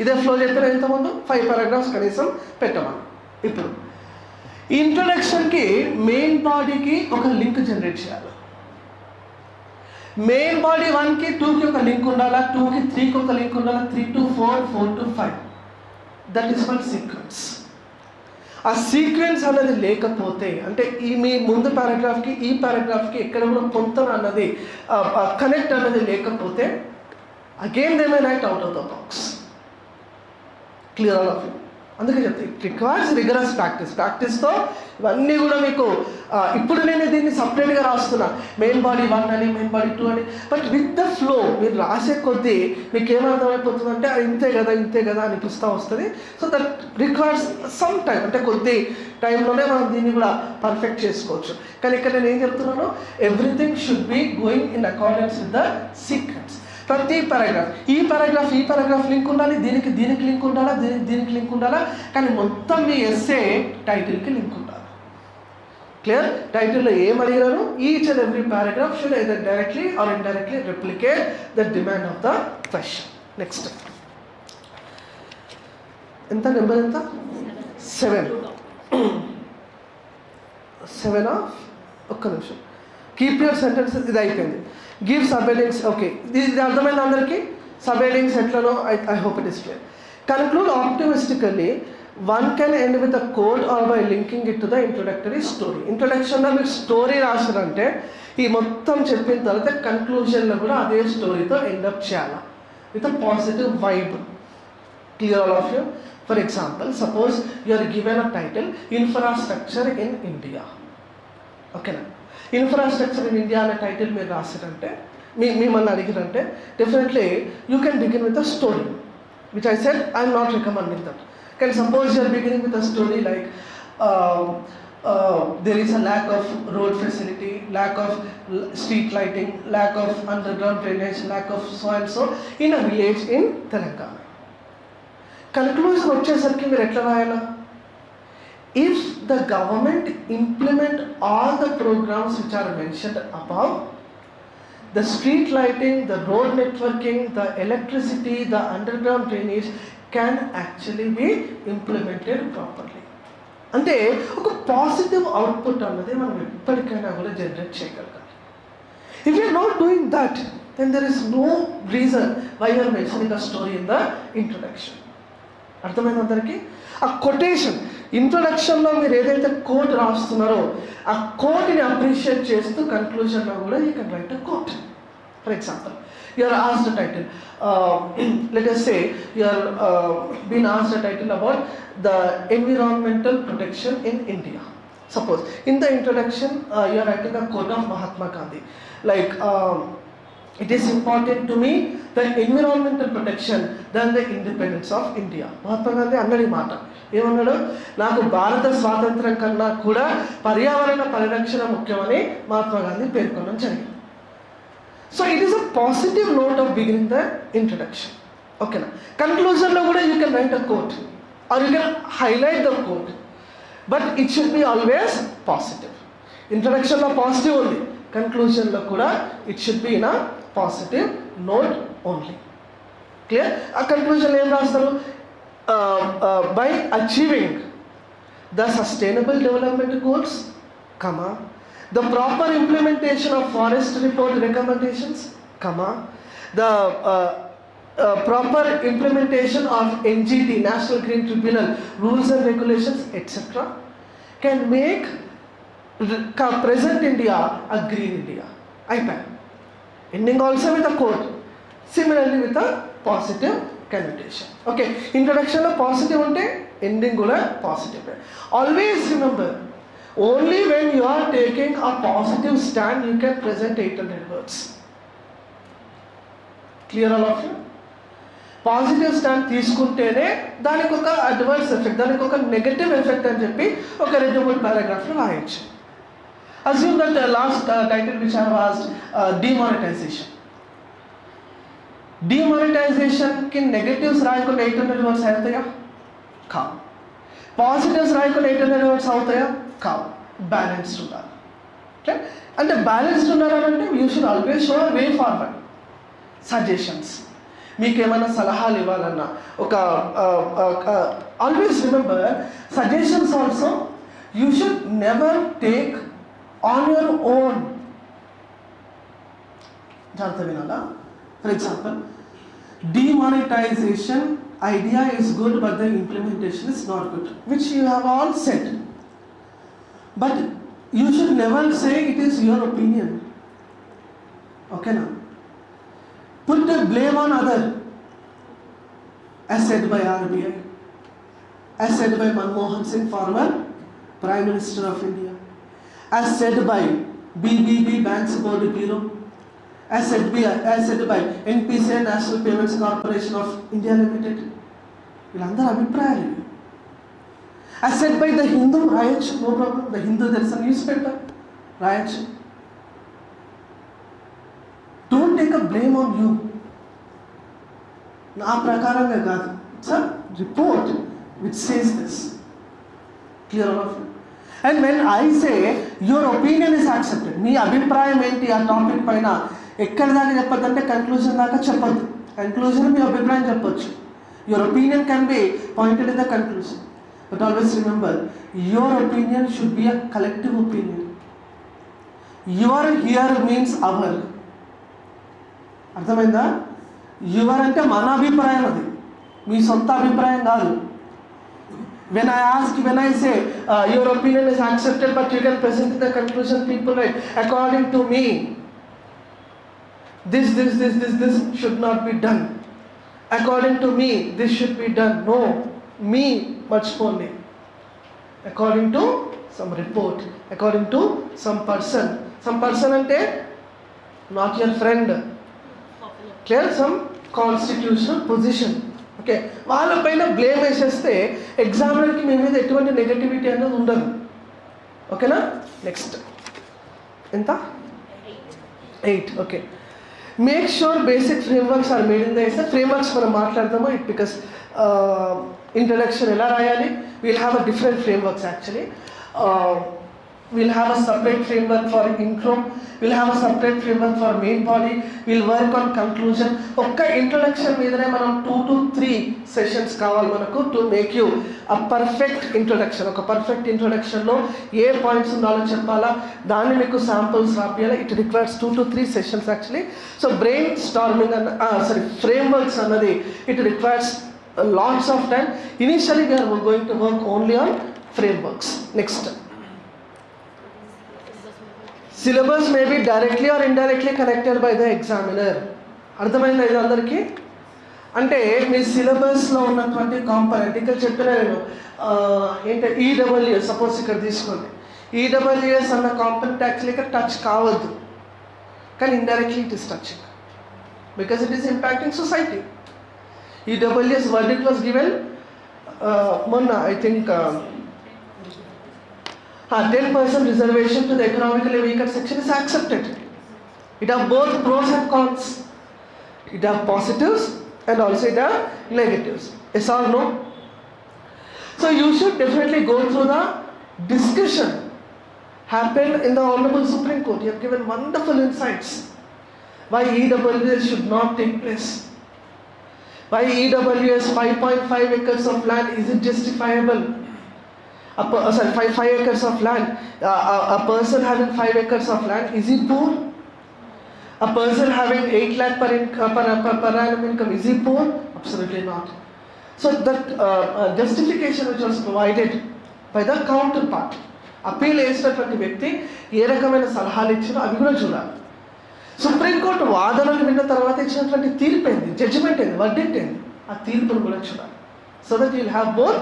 ఇదే flow చెప్పిన ఎంతమంది five paragraphs కనీసం పెట్టమని. ఇప్పుడు ఇంట్రొడక్షన్కి main బాడీకి ఒక లింక్ జనరేట్ చేయాలి. మెయిన్ బాడీ వన్కి టూకి ఒక లింక్ ఉండాలా? టూకి త్రీకి ఒక లింక్ ఉండాలా? Three to four four to five that is one sequence ఆ సీక్వెన్స్ అన్నది లేకపోతే అంటే ఈ మీ ముందు పారాగ్రాఫ్కి ఈ పారాగ్రాఫ్కి ఎక్కడ కూడా కొంత అన్నది కనెక్ట్ అన్నది లేకపోతే again they may write out of the box clear all of you అందుకే చెప్తే ఇట్ రిక్వైర్స్ రిగరస్ ప్రాక్టీస్ ప్రాక్టీస్తో ఇవన్నీ కూడా మీకు ఇప్పుడు నేను దీన్ని సపరేట్గా రాస్తున్నా. మెయిన్ బాడీ వన్ అని మెయిన్ బాడీ టూ అని. బట్ విత్ ద ఫ్లో మీరు రాసే కొద్దీ మీకు ఏమర్థమైపోతుందంటే ఇంతే కదా ఇంతే కదా అనిపిస్తూ వస్తుంది. So that requires some time అంటే కొద్ది టైంలోనే మనం దీన్ని కూడా పర్ఫెక్ట్ చేసుకోవచ్చు. కానీ ఇక్కడ నేను ఏం చెప్తున్నాను? Everything should be going in accordance with the secrets ప్రతి పారాగ్రాఫ్ ఈ పారాగ్రాఫ్ ఈ పారాగ్రాఫ్ లింక్ ఉండాలి దీనికి దీనికి లింక్ ఉండాలా దీనికి దీనికి లింక్ ఉండాలా? కానీ మొత్తం మీ ఎస్ఏ టైటిల్కి లింక్ ఉండాలి. క్లియర్ టైటిల్లో ఏం అడిగినారు each and every paragraph should either directly or indirectly replicate the demand of the question next ఎంత? నెంబర్ ఎంత? సెవెన్ సెవెన్ ఆఫ్ ఒక్క నిమిషం. కీప్ యువర్ సెంటెన్సెస్ ఇది అయిపోయింది. గివ్ సబెడింగ్స్ ఓకే ఇది ఇది అర్థమైంది అందరికీ? సబెడింగ్స్ ఎట్లనో I I hope it is clear conclude optimistically one can end with a quote or by linking it to the introductory story ఇంట్రొడక్షన్లో మీరు స్టోరీ రాసారంటే ఈ మొత్తం చెప్పిన తర్వాత కన్క్లూజన్లో కూడా అదే స్టోరీతో ఎండప్ చేయాలి? With a positive vibe clear all of you for example suppose you are given a title infrastructure in India ఓకేనా ఇన్ఫ్రాస్ట్రక్చర్ ఇన్ ఇండియా అనే టైటిల్ మీరు రాశారంటే మీ మిమ్మల్ని అడిగిరంటే definitely you can begin with a story which I said I'm not recommending that can suppose you're beginning with a story like there is a lack of road facility, lack of l- street lighting, lack of underground drainage, lack of so and so in a village in Telangana. Conclusion వచ్చేసరికి మీరు ఎట్లా రాయాలా if the government implement all the programmes which are mentioned above the street lighting the road networking the electricity the underground drainage can actually be implemented properly అంటే ఒక positive output అన్నది మనం ఎప్పటికైనా కూడా generate చేయగలగాలి. If you're not doing that then there is no reason why are mentioning a story in the introduction అర్థమైంది అందరికీ? ఆ కొటేషన్ ఇంట్రొడక్షన్లో మీరు ఏదైతే కోట్ రాస్తున్నారో ఆ కోట్ని అప్రిషియేట్ చేస్తూ కన్క్లూజన్లో కూడా ఈ can write a quote for example you're asked title let's say you're been asked title about the environmental protection in India suppose in the introduction you're writing the quote of Mahatma Gandhi like it is important to me the environmental protection than the independence of India. Mahatma Gandhi అన్నది మాట. ఏమన్నాడు? నాకు భారత స్వాతంత్రం కన్నా కూడా పర్యావరణ పరిరక్షణ ముఖ్యమని మహాత్మా గాంధీ పేర్కొనడం జరిగింది. So it is a positive note of beginning the introduction ఓకేనా కన్క్లూజన్లో కూడా you can write a quote or you can highlight the quote but it should be always positive ఇంట్రడక్షన్లో positive ఉంది. కన్క్లూజన్లో కూడా it should be in a positive note only. Clear? A conclusion I am uh, uh, by achieving the sustainable development goals, comma, the proper implementation of forest report recommendations, comma, the uh, uh, proper implementation of NGT, National Green Tribunal, rules and regulations, etc. can make present India a green India. I IPAC. Ending also with a quote. Similarly with a positive connotation. Okay, introduction of positive ఉంటే ending కూడా positive always remember only when you are taking a positive stand you can present eight hundred words clear all of you positive stand తీసుకుంటేనే దానికి ఒక adverse effect దానికి ఒక negative effect అని చెప్పి ఒక రెండు మూడు పారాగ్రాఫ్లు రాయొచ్చు assume that last have asked, uh, demonetization. డిమానిటైజేషన్కి నెగటివ్స్ రాయకుండా ఎయిట్ హండ్రెడ్ వర్డ్స్ అవుతాయా? కావు పాజిటివ్స్ రాయకుండా ఎయిట్ హండ్రెడ్ వర్డ్స్ అవుతాయా? కావు బ్యాలెన్స్డ్ ఉండాలి ఓకే అంటే బ్యాలెన్స్డ్ ఉన్నారంటే you should always show way forward suggestions మీకు ఏమైనా సలహాలు ఇవ్వాలన్నా ఒక always remember suggestions also you should never take on your own. For example, demonetization idea is good but the implementation is not good, which you have all said. But you should never say it is your opinion. Okay now. Put the blame on other, as said by RBI, as said by Manmohan Singh, former Prime Minister of India as said by BBB Banks Board Bureau as said by, as said by NPCI National Payments Corporation of India Limited వీళ్ళందరూ అభిప్రాయాలు ఇవి as said by the Hindu రాయొచ్చు no problem the Hindu Darshan newspaper రాయొచ్చు don't take a blame on you నా ప్రకారంగా కాదు sir report which says this clear all of And when I say your opinion is accepted మీ అభిప్రాయం ఏంటి ఆ topic పైన? ఎక్కడి దాకా చెప్పద్దు అంటే కన్క్లూజన్ దాకా చెప్పద్దు. కన్క్లూజన్ మీ అభిప్రాయం చెప్పొచ్చు. Your opinion can be pointed in the conclusion but always remember your opinion should be a collective opinion your here means our అర్థమైందా? యువర్ అంటే మన అభిప్రాయం అది. మీ సొంత అభిప్రాయం కాదు. When I ask, when I say uh, your opinion is accepted, but you can present the conclusion, people according to me, this, this, this, this, this should not be done. According to me, this should be done. No, me much only. According to some report, according to some person. Some person ante not your friend. Clear? Some constitutional position. Okay వాళ్ళపైన blame వేసేస్తే ఎగ్జామినర్కి మీ మీద ఎటువంటి negativity అనేది ఉండదు. ఓకేనా next ఎంత? Eight okay make sure basic frameworks are made in the S frameworks మనం మాట్లాడదాము? ఇట్ బికాస్ ఇంట్రడక్షన్ ఎలా రాయాలి? We'll have a different frameworks actually we'll have a separate framework for intro. We'll have a separate framework for main body. We'll work on conclusion. ఒక్క introduction మీదనే మనం two to three sessions కావాలి మనకు to make you a perfect introduction ఒక perfect ఇంట్రొడక్షన్లో ఏ points ఉండాలో చెప్పాలా? దాన్ని మీకు samples రాపియాలి? It requires two to three sessions actually so brainstorming అన్న సారీ ఫ్రేమ్వర్క్స్ అన్నది it requires lots of time initially we're going to work only on frameworks next syllabus may directly or indirectly connected by the examiner అర్థమైందా ఇది అందరికీ? అంటే మీ సిలబస్లో ఉన్నటువంటి component ఇక్కడ చెప్పిన నేను ఏంటంటే ఏంటి ఈడబ్ల్యూఎస్ సపోజ్ ఇక్కడ తీసుకోండి. ఈడబ్ల్యూఎస్ అన్న కాంపనెంట్ యాక్చువల్లీ ఇక్కడ టచ్ కావద్దు. కానీ indirectly it is touching because it is impacting society EWS word it was given మొన్న I think 10% reservation to the economically weaker section is accepted. It has both pros and cons. It has positives and also it has negatives. Yes or no? So you should definitely go through the discussion happened in the Honorable Supreme Court. You have given wonderful insights why EWS should not take place. Why EWS 5.5 acres of land is it justifiable A per, uh, sorry, five, five acres of land. Uh, a, a person having five acres of land is he poor? A person having 8 lakh per, in, uh, per, per, per annum income, is he poor? Absolutely not. So that uh, uh, justification which was provided by the counterpart, appeal వేసినటువంటి వ్యక్తి ఏ రకమైన సలహాలు ఇచ్చినా అవి కూడా చూడాలి supreme court వాదనలు విన్న తర్వాత ఇచ్చినటువంటి తీర్పు ఏంది జడ్జిమెంట్ ఏంది వర్డిక్ట్ ఏంది ఆ తీర్పును కూడా చూడాలి so that you'll have both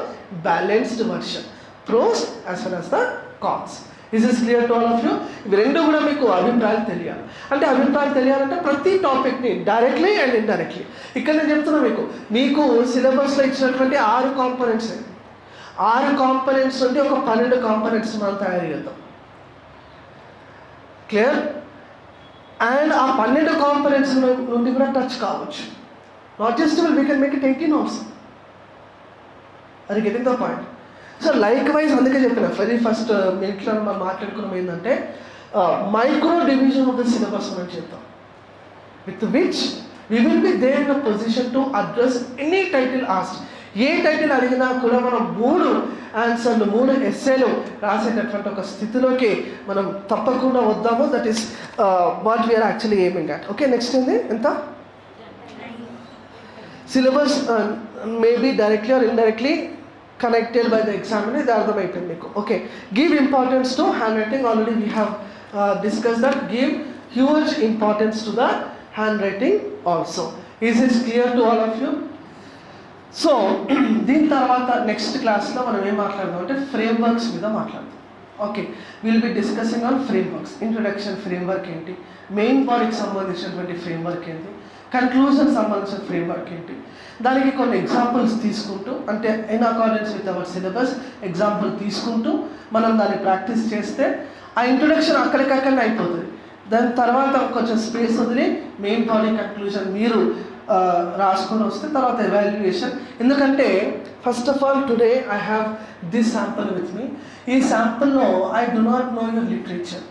balanced version pros as well as the cons is is clear to all of you ఇవి రెండు కూడా మీకు అభిప్రాయాలు తెలియాలి. అంటే అభిప్రాయాలు తెలియాలంటే ప్రతి టాపిక్ని డైరెక్ట్లీ అండ్ ఇండైరెక్ట్లీ ఇక్కడ నేను చెప్తున్నా మీకు మీకు సిలబస్లో ఇచ్చినటువంటి ఆరు కాంపనెంట్స్ ఆరు కాంపనెంట్స్ నుండి ఒక పన్నెండు కాంపనెంట్స్ మనం తయారు చేద్దాం. క్లియర్ అండ్ ఆ పన్నెండు కాంపనెంట్స్ నుండి కూడా టచ్ కావచ్చు. Not just we can make it eighteen hours అది getting the point so likewise అందుకే చెప్పిన వెరీ ఫస్ట్ uh, మీట్లో మనం మాట్లాడుకున్నాం ఏంటంటే micro division of the syllabus మనం చేద్దాం. With which we will be there in position to address any title asked a title అడిగినా కూడా మనం మూడు ఆన్సర్లు మూడు ఎస్సేలు రాసేటటువంటి ఒక స్థితిలోకి మనం తప్పకుండా వద్దాము. That is what we're actually aiming at okay next ఏంది? ఎంత? Syllabus maybe directly or indirectly connected by the exam అనేది అర్థమైపోయింది మీకు. Okay give importance to handwriting already we have discuss that give huge importance to the handwriting also is is clear to all of you so దీని తర్వాత next క్లాస్లో మనం ఏం మాట్లాడదాం అంటే ఫ్రేమ్ వర్క్స్ మీద మాట్లాడదాం. Okay will be discussing on frameworks introduction framework ఏంటి మెయిన్ బాడీకి సంబంధించినటువంటి ఫ్రేమ్ వర్క్ ఏంటి? కన్క్లూజన్ సంబంధించిన ఫ్రేమ్ వర్క్ ఏంటి? దానికి కొన్ని ఎగ్జాంపుల్స్ తీసుకుంటూ అంటే in accordance with our syllabus example తీసుకుంటూ మనం దాన్ని ప్రాక్టీస్ చేస్తే ఆ ఇంట్రొడక్షన్ అక్కడికక్కడనే అయిపోతుంది. దాని తర్వాత కొంచెం స్పేస్ వదిలి మెయిన్ బాడీ కన్క్లూజన్ మీరు రాసుకొని వస్తే తర్వాత ఎవాల్యుయేషన్ ఎందుకంటే first of all today I have this sample with me ఈ శాంపుల్లో I do not know your literature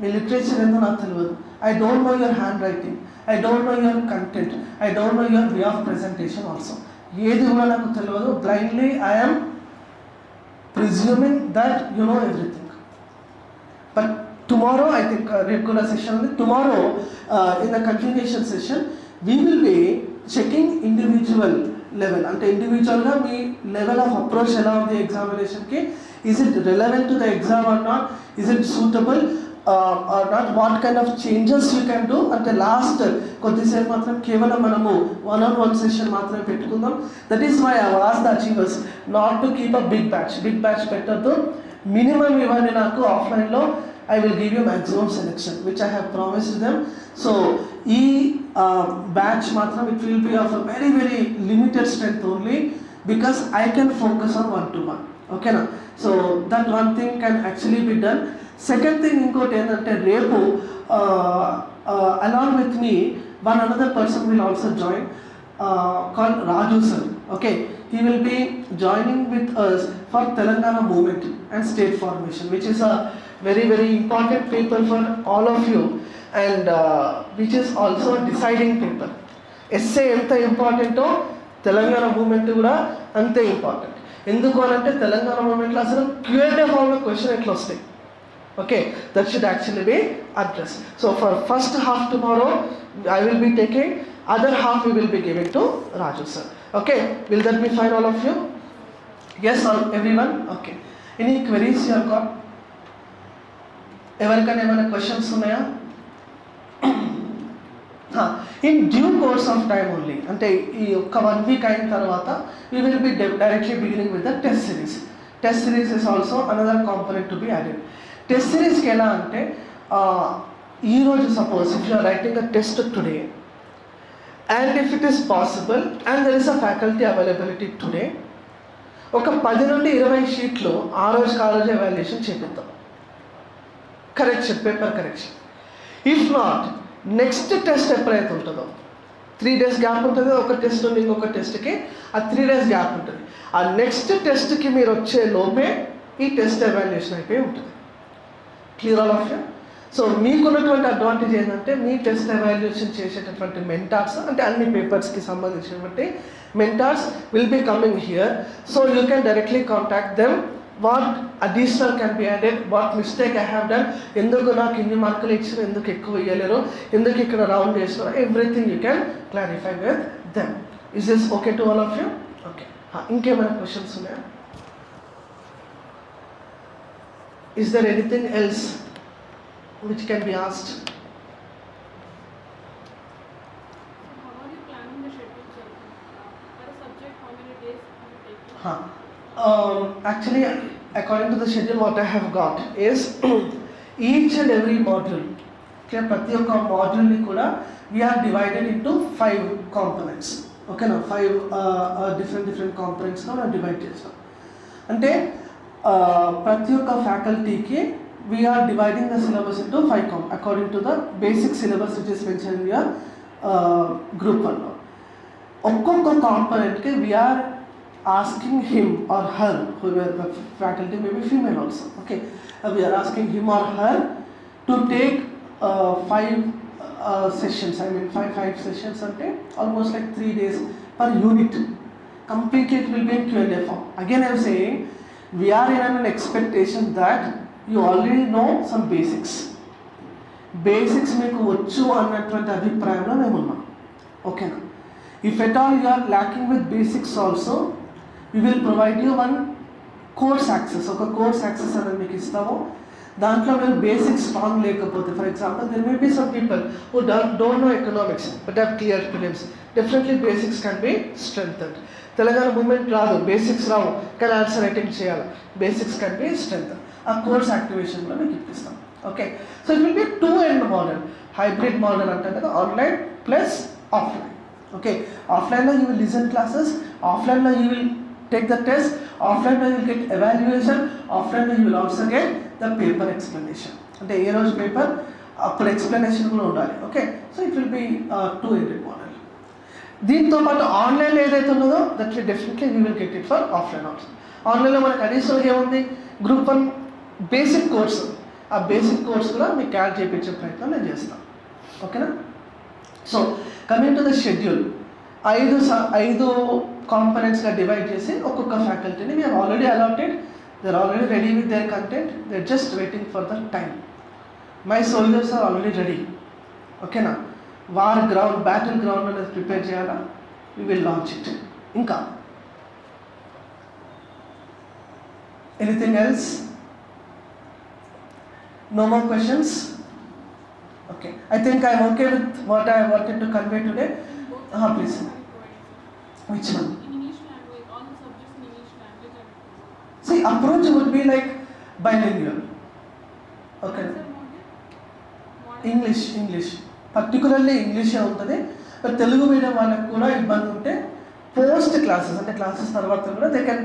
me literature ఏందో నాకు తెలియదు. I don't know your handwriting I don't know your content I don't know your way of presentation also ఏది కూడా నాకు తెలియదు. Blindly I'm presuming that you know everything but tomorrow I think regular session ఉంది. Tomorrow in in continuation session we will be checking individual level అంటే ఇండివిజువల్గా మీ level of approach ఎలా ఉంది ఎగ్జామినేషన్కి is it relevant to the exam or not is it suitable or not what kind of changes you can do అంటే last కొద్దిసేపు మాత్రం కేవలం మనము వన్ ఆన్ వన్ సెషన్ మాత్రమే పెట్టుకుందాం that is my was the achievers not to keep a big batch big batch పెట్టద్దు. Minimum ఇవన్నీ నాకు ఆఫ్లైన్లో I will give you maximum selection which I have promised them so ఈ batch మాత్రం it will be of a very very limited strength only because I can focus on one to one okay నా so that one thing can actually be done second thing ఇంకోటి ఏంటంటే రేపు along with me one another person will also join call Raju sir okay he will be joining with us for Telangana movement and state formation which is a very very important people for all of you and which is also deciding people SA ఎంత ఇంపార్టెంటో Telangana moment కూడా అంతే important ఎందుకు అని అంటే తెలంగాణ మూమెంట్లో అసలు Q&A ఫామ్లో క్వశ్చన్ ఎట్లా వస్తాయి? Okay that should actually be address so for first half tomorrow I will be taking other half you will be giving to Raju sir okay will that be fine all of you yes all everyone okay any queries you're got ఎవరికైనా ఏమైనా questions ఉన్నాయా? In due course of time only అంటే ఈ ఒక్క one week అయిన తర్వాత we will be directly beginning with the test series test series is also another component to be added test సిరీస్కి ఎలా అంటే ఈరోజు suppose if you're writing a test today and if it is possible and there is a faculty availability today ఒక పది నుండి ఇరవై షీట్లు ఆ రోజు ఆ రోజు ఎవాల్యుయేషన్ చేపిద్దాం. Correction paper correction if not next test ఎప్పుడైతే ఉంటుందో? త్రీ డేస్ గ్యాప్ ఉంటుంది? ఒక టెస్ట్ ఉంది ఇంకొక టెస్ట్కి ఆ త్రీ డేస్ గ్యాప్ ఉంటుంది. ఆ నెక్స్ట్ టెస్ట్కి మీరు వచ్చే లోపే ఈ టెస్ట్ ఎవాల్యుయేషన్ అయిపోయి ఉంటుంది. క్లియర్ ఆల్ ఆఫ్ సో మీకున్నటువంటి అడ్వాంటేజ్ ఏంటంటే మీ టెస్ట్ ఎవాల్యుయేషన్ చేసేటటువంటి మెంటార్స్ అంటే అన్ని పేపర్స్కి సంబంధించినటువంటి mentors will be coming here so you can directly contact them what additional can be added what mistake I have done ఎందుకు నాకు ఇన్ని మార్కులు ఇచ్చిన ఎందుకు ఎక్కువ ఇవ్వలేరు ఎందుకు ఇక్కడ రౌండ్ చేసిన everything you can clarify with them is this okay to all of you okay ఇంకేమైనా క్వశ్చన్స్ ఉన్నాయా is there anything else which can be asked. How are you planning the schedule, sir? Per subject, how many days are you taking? Huh. Um, actually, according to the schedule, what I have got is each and every module. Okay, ప్రతి ఒక్క మాడ్యూల్ని కూడా we're divided into five components ఓకేనా five different different కాంపనెంట్స్గా మనం divide చేస్తాం అంటే uh, ప్రతి ఒక్క ఫ్యాకల్టీకి we're dividing the syllabus into five com according to the basic syllabus which is mention in your group వన్లో ఒక్కొక్క కాంపనెంట్కి we're asking him or her, whoever the faculty may be female also. Okay, Uh, we are asking him or her to take uh, five uh, sessions. I mean, five five sessions a day, almost like three days per unit. Completely, it will be in Q and A form. Again, I am saying we are in an expectation that you already know some basics. Basics మీకు వచ్చు అన్నటువంటి అభిప్రాయంలో మేము ఉన్నాం ఓకేనా if at all you are lacking with basics also we will provide you one course access ఒక course access అనేది మీకు ఇస్తాము. దాంట్లో మీరు బేసిక్ స్ట్రాంగ్ లేకపోతే for example there may be some people who don't know economics but have clear films definitely basics can be strength Telangana movement రాదు. Basics రావు. కానీ ఆన్సర్ అటెంప్ట్ చేయాలి. బేసిక్స్ కెన్ బి స్ట్రెంగ్త్ ఆ course యాక్టివేషన్లో మీకు ఇప్పిస్తాం. Okay so it will be two end model hybrid model అంటే కదా online plus offline okay ఆఫ్లైన్లో యూ విల్ లిజన్ క్లాసెస్ ఆఫ్లైన్లో you will take the test ఆఫ్లైన్లో యూ విల్ గెట్ ఎవాల్యుయేషన్ ఆఫ్లైన్లో you will also get the paper explanation అంటే ఏ రోజు paper అప్పుడు ఎక్స్ప్లెనేషన్ కూడా ఉండాలి. Okay so it will be two ended model దీంతో పాటు ఆన్లైన్లో ఏదైతే ఉన్నదో that will definitely we will get it for offline also ఆన్లైన్లో మనకు అడిషనల్గా ఏముంది? గ్రూప్ వన్ బేసిక్ కోర్స్ ఆ బేసిక్ కోర్స్ కూడా మీకు యాడ్ చేయించే ప్రయత్నం నేను చేస్తాను. ఓకేనా so coming to the schedule ఐదు స- ఐదు కాంపనెంట్స్గా డివైడ్ చేసి ఒక్కొక్క ఫ్యాకల్టీని we're already allotted they already ready with their content they just waiting for the time my soldiers are already ready ఓకేనా వార్ గ్రౌండ్ బ్యాటిల్ గ్రౌండ్ అనేది ప్రిపేర్ చేయాలా? వి విల్ లాంచ్ ఇట్ ఇంకా? Anything else no more questions okay I think I'm okay with what I wanted to convey today Ah, which one In English language, all the subjects in English language are. See, approach would be like bilingual. Okay. English English particularly ఇంగ్లీషే ఉంటుంది. But Telugu medium వాళ్ళకి కూడా ఇబ్బంది ఉంటే post classes అంటే classes తర్వాత కూడా they can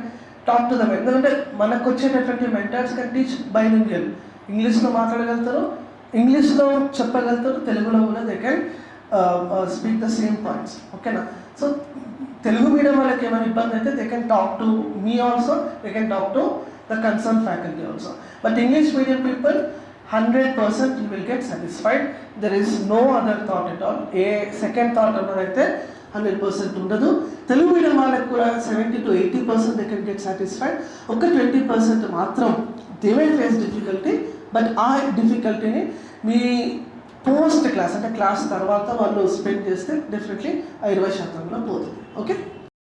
talk to them ఎందుకంటే మనకు వచ్చేటటువంటి మెంటర్స్ కెన్ టీచ్ బైలింగ్వల్ ఇంగ్లీష్లో మాట్లాడగలుగుతారు. ఇంగ్లీష్లో చెప్పగలుగుతారు. తెలుగులో కూడా they can speak the same points ఓకేనా సో తెలుగు మీడియం వాళ్ళకి ఏమైనా ఇబ్బంది అయితే they can talk to me also they can talk to the concern faculty also but English medium people hundred percent you will get satisfied there is no other thought at all a second thought అన్నదైతే hundred percent ఉండదు. Telugu medium వాళ్ళకి కూడా seventy to eighty percent they can get satisfied ఒక twenty percent మాత్రం they may face difficulty but ఆ డిఫికల్టీని మీ post class అంటే class తర్వాత వాళ్ళు స్పెండ్ చేస్తే డెఫినెట్లీ ఆ ఇరవై శాతంలో పోతుంది. ఓకే